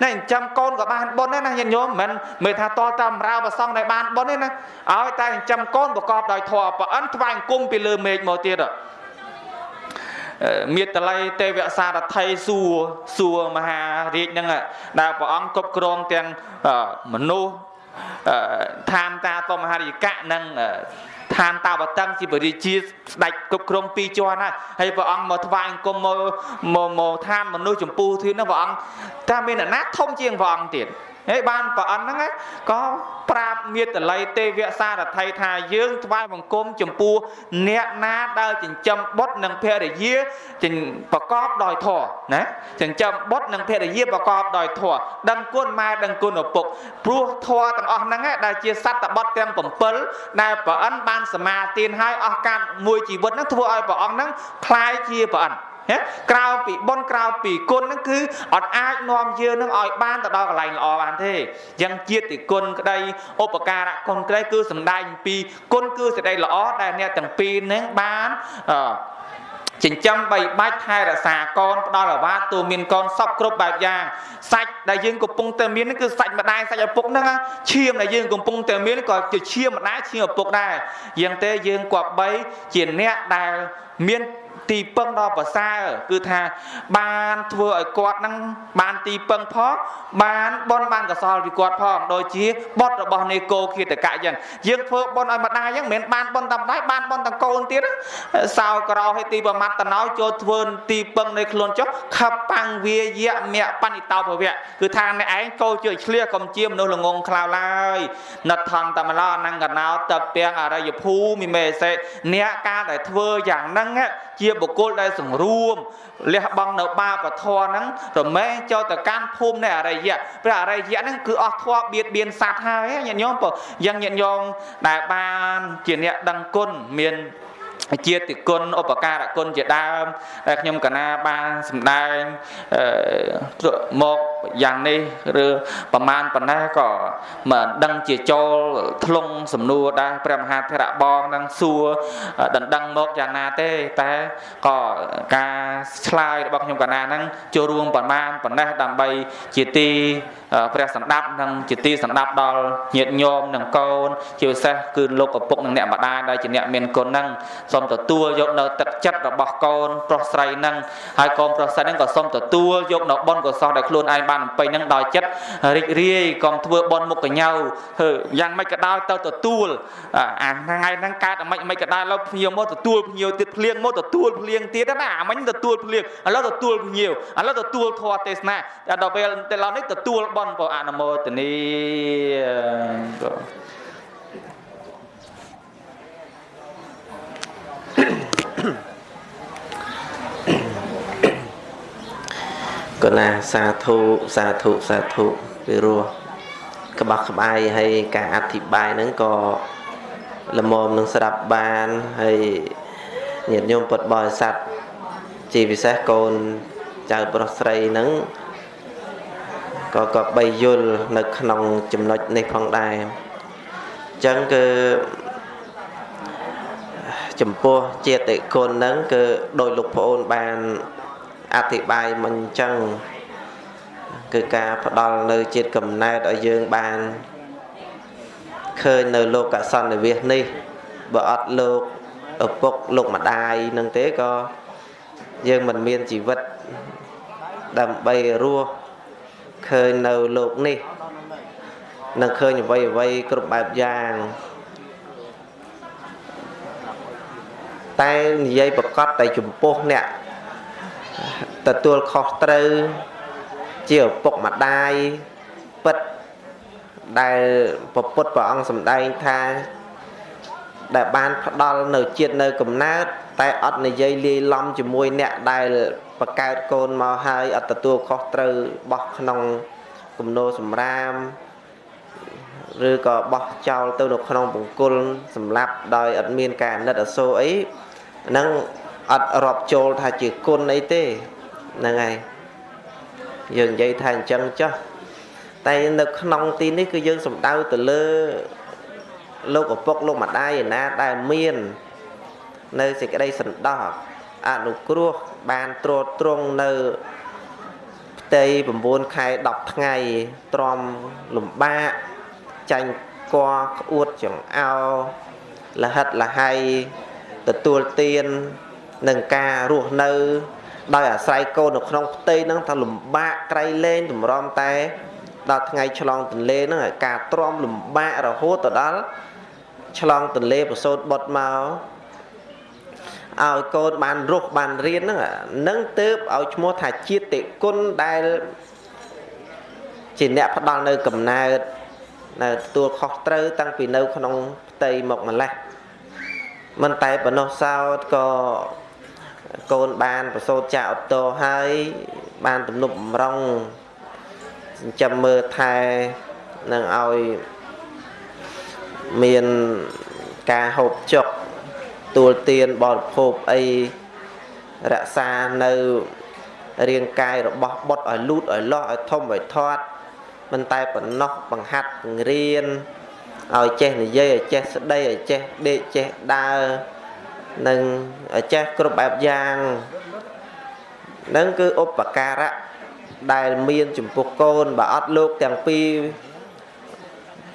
ណែចិញ្ចឹមកូនក៏បានបុណ្យដែរណាញាតិញោមមិនមើលថាតលតាមរាវប្រសងដែលបានបុណ្យទេណាឲ្យតែចិញ្ចឹមកូនប្រកបដោយធម៌ប្រអិនថ្វាយអង្គមពីលើមេឃមកទៀត មេតល័យទេវសារថៃសួរសួរមហារាជហ្នឹងដែលព្រះអង្គគ្រប់គ្រងទាំងមនុស្សឋានតាតមហារិយកៈនិងឋានតាវតឹងជាបរិជាស្ដេចគ្រប់គ្រងពីរជាន់ហើយហើយព្រះអង្គមកថ្វាយអង្គមមកមកឋានមនុស្សចម្ពោះធៀននោះព្រះអង្គតែមានអ្នកណាធំជាងព្រះអង្គទៀត ហើយបានប្រអិនហ្នឹងក៏ប្រាប់មេតល័យទេវសារថីថាយើងថ្វាយបង្គំចំពោះអ្នកណាដែលចិញ្ចឹមបុត្រនិងភរិយាប្រកបដោយធម៌ណាចិញ្ចឹមបុត្រនិងភរិយាប្រកបដោយធម៌ដឹងគុណម៉ែដឹងគុណឪពុកព្រោះធម៌ទាំងអស់ហ្នឹងដែលជាសត្វបុត្រទាំង7ដែលប្រអិនបានសមាទានហើយអស់កាលមួយជីវិតហ្នឹងធ្វើឲ្យព្រះអង្គហ្នឹងคล้ายជាប្រអិ នក្រៅពីបុណ្យក្រៅពីគុណហ្នឹងគឺអត់អាចនាំយើងនឹងឲ្យបានទៅដល់កន្លែងល្អបានទេអញ្ចឹងជាតិគុណក្តីឧបការៈគុណក្តីគឺសំដែងពីគុណគឺសេចក្តីល្អដែលអ្នកទាំងពីរហ្នឹងបានអឺចិញ្ចឹមបីបាច់ថែរក្សាកូនផ្ដល់អាវាតទូមានកូនសពគ្រប់បែបយ៉ាងសាច់ដែលយើងកំពុងតែមានគឺសាច់ម្ដាយសាច់ឪពុកហ្នឹងឈាមដែលយើងកំពុងតែមានក៏ជាឈាមម្ដាយឈាមឪពុកដែរយ៉ាងទេយើងគប្បីជាអ្នកដែលមាន ទីពឹងដ៏ប្រសើរគឺថាបានធ្វើឲ្យគាត់នឹងបានទីពឹងផងបានបនបានកសលពីគាត់ផងដូចជាបុតរបស់នេកោគិតកៈអញ្ចឹងយើងធ្វើបនឲ្យម្ដាយអញ្ចឹងមិនមែនបានបនតែម្ដាយបានបនទាំងកូនទៀតសោក្រោឲ្យទីប្រមាត់តណោចូលធ្វើទីពឹងនៃខ្លួនចុះខបាំងវាយៈមៈបនិតោភវៈគឺថាអ្នកឯងកោជឿឆ្លៀសកុំជាមនុស្សល្ងងខ្លៅឡើយណថន្តតមឡអនង្កណោតពាំងអរិយភូមិមេសេអ្នកការដែលធ្វើយ៉ាងហ្នឹងជាបុគ្គលដែលសង្រួមលះបង់នៅបាបធម៌ហ្នឹងរមែងចូលទៅកាន់ភូមិនៃអរិយៈព្រះអរិយៈហ្នឹងគឺអស់ធម៌បៀតបៀនសត្វហើយញាតិញោមបើយ៉ាងញាតិញោមដែលបានជាអ្នកដឹងគុណមាន ជាតិគុណឧបការគុណជាដើមដែលខ្ញុំកណាបានសម្ដែងមកយ៉ាងនេះឬប្រមាណប៉ុណ្ណេះក៏មិនដឹងជាចូលធ្លុងសំណួរដែរព្រះមហាធរៈបងនឹងសួរដណ្ដឹងមកយ៉ាងណាទេតែក៏ការឆ្លើយរបស់ខ្ញុំកណាហ្នឹងចូលរួមប្រមាណប៉ុណ្ណេះដើម្បីជាទី ព្រះសម្ដាប់និងជាទីសម្ដាប់ដល់ញាតិញោមនិងកូន ជាពិសេសគឺលោកឪពុកនិងអ្នកម្ដាយដែលជាអ្នកមានគុណហ្នឹងសូមទទួលយកនៅទឹកចិត្តរបស់កូនប្រុសស្រីហ្នឹងហើយកូនប្រុសស្រីហ្នឹងក៏សូមទទួលយកនៅបុណ្យកុសលដែលខ្លួនឯងបានអំពេញហ្នឹងដោយចិត្តរីករាយកុំធ្វើបុណ្យមុខកញ្ញើយ៉ាងម៉េចក៏ដោយទៅទទួលអាថ្ងៃហ្នឹងកើតអាម៉េចអាម៉េចក៏ដោយឥឡូវភ្ញៀវមកទទួលភ្ញៀវទៀតភ្លៀងមកទទួលភ្លៀងទៀតណាអាមិញទទួលភ្លៀងឥឡូវទទួលភ្ញៀវឥឡូវទទួលធម៌ទេសនាដល់ពេលទៅឡនេះទទួលបន់ក៏អនុមោទនីកណាសាធុសាធុសាធុពីរោះក្បោះក្បាយហើយការអធិប្បាយហ្នឹងក៏ល្មមនឹងស្ដាប់បានហើយញាតិញោមពុទ្ធបរិស័ទជាពិសេសកូនចៅប្រុសស្រីហ្នឹង ក៏ក៏បីយល់នៅក្នុងចំណុចនេះផងដែរអញ្ចឹងគឺចំពោះចេតិគុណហ្នឹងគឺដោយលោកប្អូនបានអធិប្បាយមិនអញ្ចឹងគឺការផ្ដល់នៅជាតិកំណើតឲ្យយើងបានឃើញនៅលោកកសន្និវិសនេះបើអត់លោកឪពុកលោកម្ដាយនឹងទេក៏យើងមិនមានជីវិតដើម្បីរស់ ឃើញនៅលោកនេះនឹងឃើញអ្វីអ្វីគ្រប់បែបយ៉ាងតែនិយាយប្រកាសតែចំពោះអ្នកទទួលខុសត្រូវជាឪពុកម្ដាយពិតដែលពពុទ្ធព្រះអង្គសម្ដែងថា ដែលបានផ្ដល់នៅជាតិនៅកំណើត តែអត់និយាយលាយឡំជាមួយអ្នកដែលបកើតកូនមកហើយអត់ទទួលខុសត្រូវបោះក្នុងគំនោសម្រាមឬក៏បោះចោលទៅនៅក្នុងបង្គល់សម្លាប់ដោយអត់មានការអាណិតអាសូរអីហ្នឹងអត់រាប់ចូលថាជាគុណអីទេហ្នឹងហើយយើងនិយាយថាអញ្ចឹងចុះតែនៅក្នុងទីនេះគឺយើងសំដៅទៅលើលោកឪពុកលោកម្ដាយឯណាដែលមាន នៅសេចក្តីសន្តោសអនុគ្រោះបានត្រួតត្រងនៅផ្ទៃ9ខែ10ថ្ងៃទ្រាំលំបាកចាញ់កក្អួតចង្អោលហិតលហៃទទួលទាននឹងការរស់នៅ ដោយអាស្រ័យកូននៅក្នុងផ្ទៃហ្នឹងថាលំបាកក្រៃលែងតម្រាំតែ ដល់ថ្ងៃឆ្លងទន្លេហ្នឹងការទ្រាំលំបាករហូតទៅដល់ឆ្លងទន្លេប្រសូតបុតមក ឲ្យកូនបានរស់បានរៀនហ្នឹងនឹងទៅឲ្យឈ្មោះថាជាតិគុណដែលជាអ្នកផ្ដល់នៅកំណើតនៅទទួលខុសត្រូវតាំងពីនៅក្នុងផ្ទៃមកម្លេះមិនតែប៉ុណ្ណោះសោតក៏កូនបានប្រសូតចាក់ឧត្តរហើយបានទំនប់បំរុងចិញ្ចឹមមើលថែនឹងឲ្យមានការហូបចុក ទួលទានបរិភោគអីរក្សានៅរាងកាយរបស់បុតឲ្យលូតឲ្យលាស់ឲ្យធំឲ្យធាត់មិនតែប៉ុណ្ណោះបង្ហាត់បង្រៀនឲ្យចេះនិយាយឲ្យចេះស្ដីឲ្យចេះដេកចេះដើរនិងឲ្យចេះគ្រប់បែបយ៉ាងនឹងគឺឧបការៈដែលមានចំពោះកូនបើអត់លោកទាំងពីរ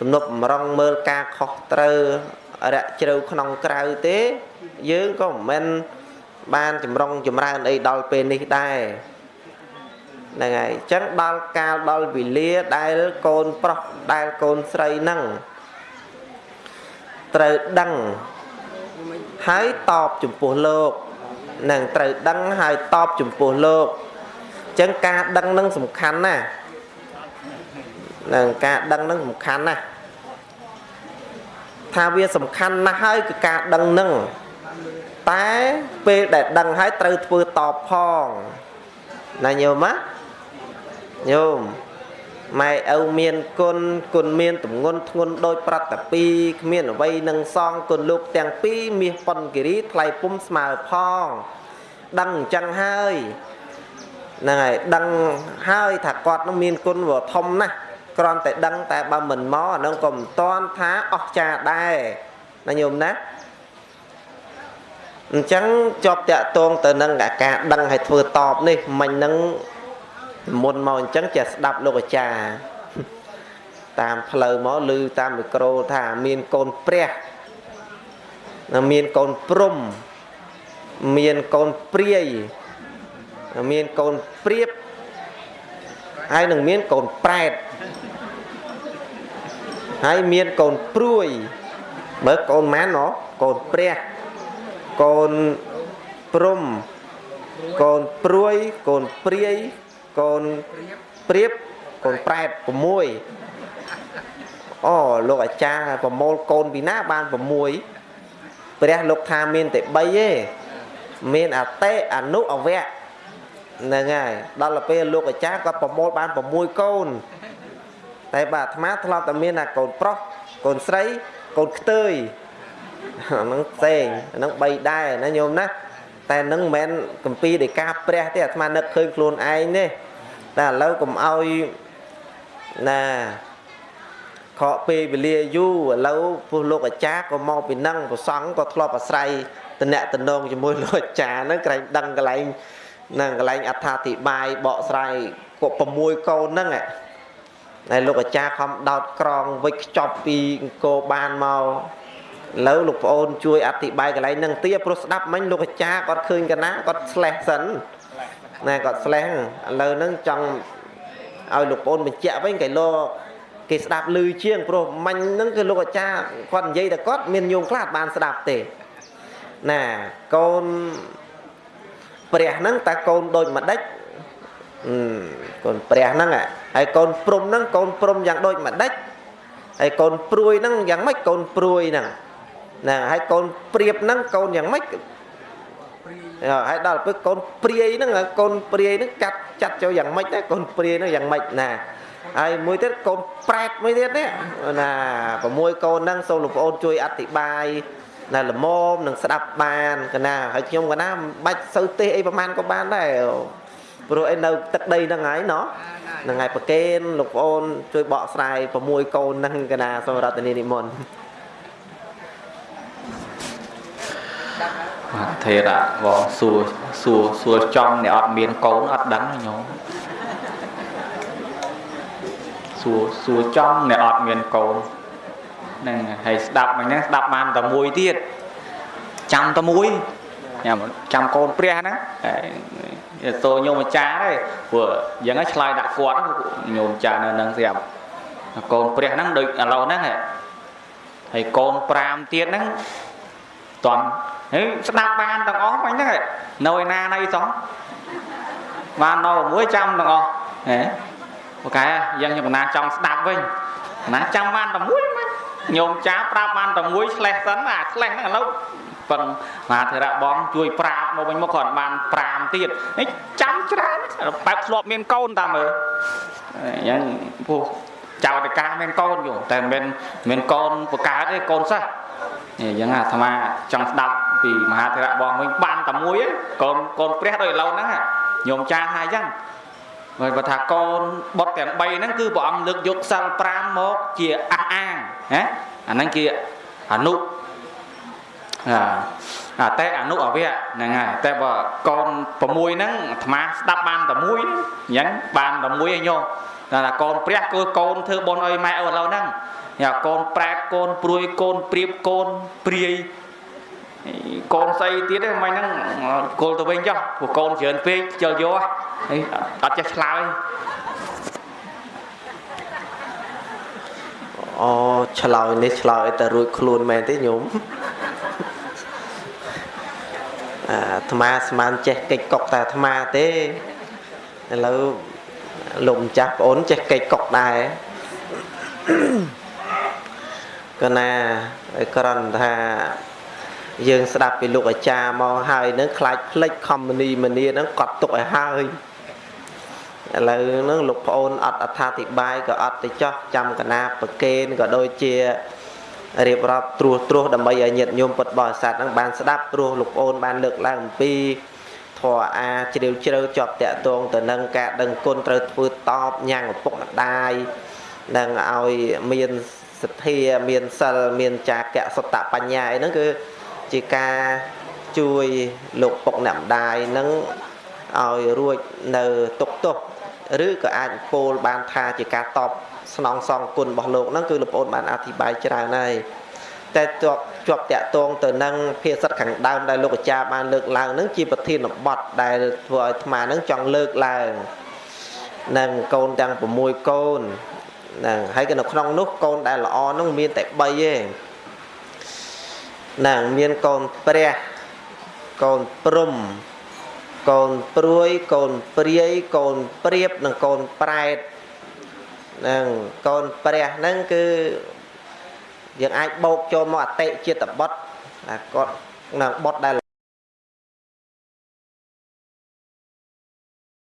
ទំនប់បំរុងមើលការខុសត្រូវរយៈជ្រៅក្នុងក្រៅទេ យើងក៏មិនមែនបានចម្រុងចម្រើនអីដល់ពេលនេះដែរហ្នឹងហើយអញ្ចឹងដល់កាលដល់វេលាដែលកូនប្រុសដែលកូនស្រីហ្នឹងត្រូវដឹងហើយតបចំពោះលោកនឹងត្រូវដឹងហើយតបចំពោះលោកអញ្ចឹងការដឹងនឹងសំខាន់ណាស់នឹងការដឹងនឹងសំខាន់ណាស់ថាវាសំខាន់ណាស់ហើយគឺការដឹងនឹង តែពេលដែលដឹងហើយត្រូវធ្វើតបផងណាញោមណាញោមម៉ែឪមានគុណគុណមានទម្ងន់ធ្ងន់ដោយប្រតពីគ្មានអ្វីនឹងសងគុណលោកទាំងពីរមាសប៉ុនគិរីថ្លៃពុំស្មើផងដឹងអញ្ចឹងហើយហ្នឹងហើយដឹងហើយថាគាត់នឹងមានគុណវធំណាស់គ្រាន់តែដឹងតែបើមិនមកអានឹងក៏មិនតាន់ថាអស់ចាដែរណាញោមណា អញ្ចឹងជាប់តាក់ទងទៅនឹងការដឹងឲ្យធ្វើតបនេះមិញនឹងមុនមកអញ្ចឹងចេះស្ដាប់លោកអាចារ្យតាមផ្លូវមកឮតាមមីក្រូថាមានកូនព្រះមានកូនព្រំមានកូនព្រាយមានកូនព្រៀបហើយនឹងមានកូនប្រែតហើយមានកូនព្រួយមើលកូនម៉ានណោះកូនព្រះ កូនព្រំកូនព្រួយកូនព្រាយកូនព្រៀបកូនប្រែត6អូលោកអាចារ្យប្រមូលកូនពីណាបាន6ព្រះលោកថាមានតែ3ទេមានអតិអនុអវៈហ្នឹងហើយដល់ទៅពេលលោកអាចារ្យគាត់ប្រមូលបាន6កូនតែបាទអាត្មាធ្លាប់តែមានតែកូនប្រុសកូនស្រីកូនខ្ទើយ ហ្នឹងផ្សេងហ្នឹង3ដែរណាញោមណាតែនឹងមិនមែនកម្ពីដោយការព្រះទេអាត្មានឹកឃើញខ្លួនឯងទេតែឥឡូវកុំអោយណាខកពេលវេលាយូរឥឡូវពុះលោកអាចារ្យក៏មកពីនឹងប្រសង់ក៏ធ្លាប់អាស្រ័យតំណែងតំណងជាមួយលោកអាចារ្យហ្នឹងក្រែងដឹងកន្លែងហ្នឹងកន្លែងអត្ថាធិប្បាយបកស្រាយគាត់6កូនហ្នឹងហើយលោកអាចារ្យខំដោតក្រងវិចខ្ចប់ពីអង្គរបានមក លើលោកប្អូនជួយអធិប្បាយកន្លែងហ្នឹងទៀតព្រោះស្ដាប់មិញលោកអាចារ្យគាត់ឃើញកណាគាត់ស្លេះសិនណាគាត់ស្លេះឥឡូវហ្នឹងចង់ឲ្យលោកប្អូនបញ្ជាក់វិញកែលោគេស្ដាប់ឮជាងព្រោះមាញ់ហ្នឹងគឺលោកអាចារ្យគាត់និយាយតែគាត់មានញោមខ្លះបានស្ដាប់ទេណាកូនព្រះហ្នឹងតើកូនដូចម្ដេចកូនព្រះហ្នឹងហើយកូនព្រំហ្នឹងកូនព្រំយ៉ាងដូចម្ដេចហើយកូនព្រួយហ្នឹងយ៉ាងម៉េចកូនព្រួយហ្នឹង ណាហើយកូនព្រៀបហ្នឹងកូនយ៉ាងម៉េចហើយដល់ពេលកូនព្រាយហ្នឹងកូនព្រាយហ្នឹងកាត់ចាត់ចូលយ៉ាងម៉េចដែរកូនព្រាយហ្នឹងយ៉ាងម៉េចណាហើយមួយទៀតកូនប្រែតមួយទៀតនេះណា6កូនហ្នឹងសូមលោកប្អូនជួយអធិប្បាយណាល្មមនឹងស្ដាប់បានកណាហើយខ្ញុំកណាមិនបាច់សូវទេសអីប្រហែលក៏បានដែរព្រោះឯនៅទឹកដីហ្នឹងហើយណោះហ្នឹងហើយប្រកេនលោកប្អូនជួយបកស្រាយ6កូនហ្នឹងកណាសូមរតនីនិមន្ត បាទថេរៈបងសួរសួរសួរចំអ្នកអត់មានកូនអត់ដឹងញោមសួរសួរចំអ្នកអត់មានកូនហ្នឹងហើយស្ដាប់មិញហ្នឹងស្ដាប់បានតែមួយទៀតចាំតែមួយញ៉ាំចាំកូនព្រះហ្នឹងតោញោមអាចារ្យទេព្រោះយ៉ាងហ្នឹងឆ្លើយដាក់គាត់ញោមអាចារ្យនៅហ្នឹងស្រាប់កូនព្រះហ្នឹងដូចឥឡូវហ្នឹងហើយកូន5ទៀតហ្នឹងតន់ ហើយស្ដាប់បានទាំងអស់មិញហ្នឹងនៅឯណាណីសោះបាននៅមួយចាំទាំងអស់ហ៎បកែយ៉ាងខ្ញុំកណាចង់ស្ដាប់វិញណាចាំបានតែមួយមកញោមចាប្រាប់បានតែមួយឆ្លេះសិនអាឆ្លេះហ្នឹងឥឡូវប៉ុនមហាធិរៈបងជួយប្រាប់មកវិញមកគាត់បាន5ទៀតនេះចាំច្រើនបែបធ្លាប់មានកូនតាមើលអញ្ចឹងពោះចៅតកាមានកូនយោតែមិនមានកូនបកើតទេកូនសិស្ស អញ្ចឹងអាត្មាចង់ស្ដាប់ពីមហាធិរៈបងវិញបានតែមួយកូនកូនព្រះដូចឥឡូវហ្នឹងញោមចាថាអញ្ចឹងហើយបើថាកូនបុតទាំង3ហ្នឹងគឺព្រះអង្គលើកយកសិល5មកជាអះអាងណាអាហ្នឹងជាអនុអាតែអនុអវៈហ្នឹងហើយតែបើកូន6ហ្នឹងអាត្មាស្ដាប់បានតែមួយអញ្ចឹងបានតែមួយឯងញោមតែថាកូនព្រះគឺកូនធ្វើបុណ្យឲ្យម៉ែឪឥឡូវហ្នឹង យ៉ាកូនប្រែតកូនព្រួយកូនព្រៀបកូនព្រាយកូនស្អីទៀតហ្នឹងមិនហ្នឹងគល់ទៅវិញចុះព្រោះកូនច្រើនពេកជិលយកហើយអត់ចេះឆ្លើយអូឆ្លើយនេះឆ្លើយតែរួចខ្លួនមែនទេញោមអាអាត្មាស្មានចេះកិច្ចកុកតែអាត្មាទេឥឡូវលោកម្ចាស់ប្អូនចេះកិច្ចកុកដែរ កណាឲ្យក្រន់ថាយើងស្ដាប់ពីលោកអាចារ្យមកហើយនឹងខ្លាចផ្លិចខមនីមនីហ្នឹងកត់ទុកឲ្យហើយឥឡូវហ្នឹងលោកប្អូនអត់អត្ថាធិប្បាយក៏អត់ទៅចោះចាំកណាប្រកេនក៏ដូចជារៀបរាប់ត្រួសត្រាសដើម្បីឲ្យញាតិញោមពុទ្ធបរិស័ទហ្នឹងបានស្ដាប់ព្រោះលោកប្អូនបានលើកឡើងអំពីធរអាជ្រាវជ្រៅជាប់តាក់ទងទៅនឹងការដឹងគុណត្រូវធ្វើតបញ៉ាំងឪពុកម្ដាយនឹងឲ្យមាន សទ្ធាមានសិលមានចាកៈសតបញ្ញាអីហ្នឹងគឺជាការជួយលោកពុកអ្នកម្ដាយនឹងឲ្យរួចនៅទុកទោសឬក៏អាចពោលបានថាជាការតបស្នងសងគុណរបស់លោកហ្នឹងគឺលោកប្អូនបានអធិប្បាយច្រើនហើយតែជាប់ជាប់តាក់ទងទៅនឹងភាសិតខាងដើមដែលលោកអាចារ្យបានលើកឡើងហ្នឹងជាប្រធានបទដែលធ្វើឲ្យអាត្មាហ្នឹងចង់លើកឡើងនឹងកូនទាំង6កូន ហ្នឹងហើយក៏នៅក្នុងនោះកូនដែលល្អហ្នឹងមានតែ3ទេហ្នឹងមានកូនព្រះកូនព្រំកូនព្រួយកូនព្រាយកូនព្រៀបនិងកូនប្រែតហ្នឹងកូនព្រះហ្នឹងគឺយើងអាចបោកចូលមកអតិចិត្តបុត្រណាគាត់នៅបុត្រដែល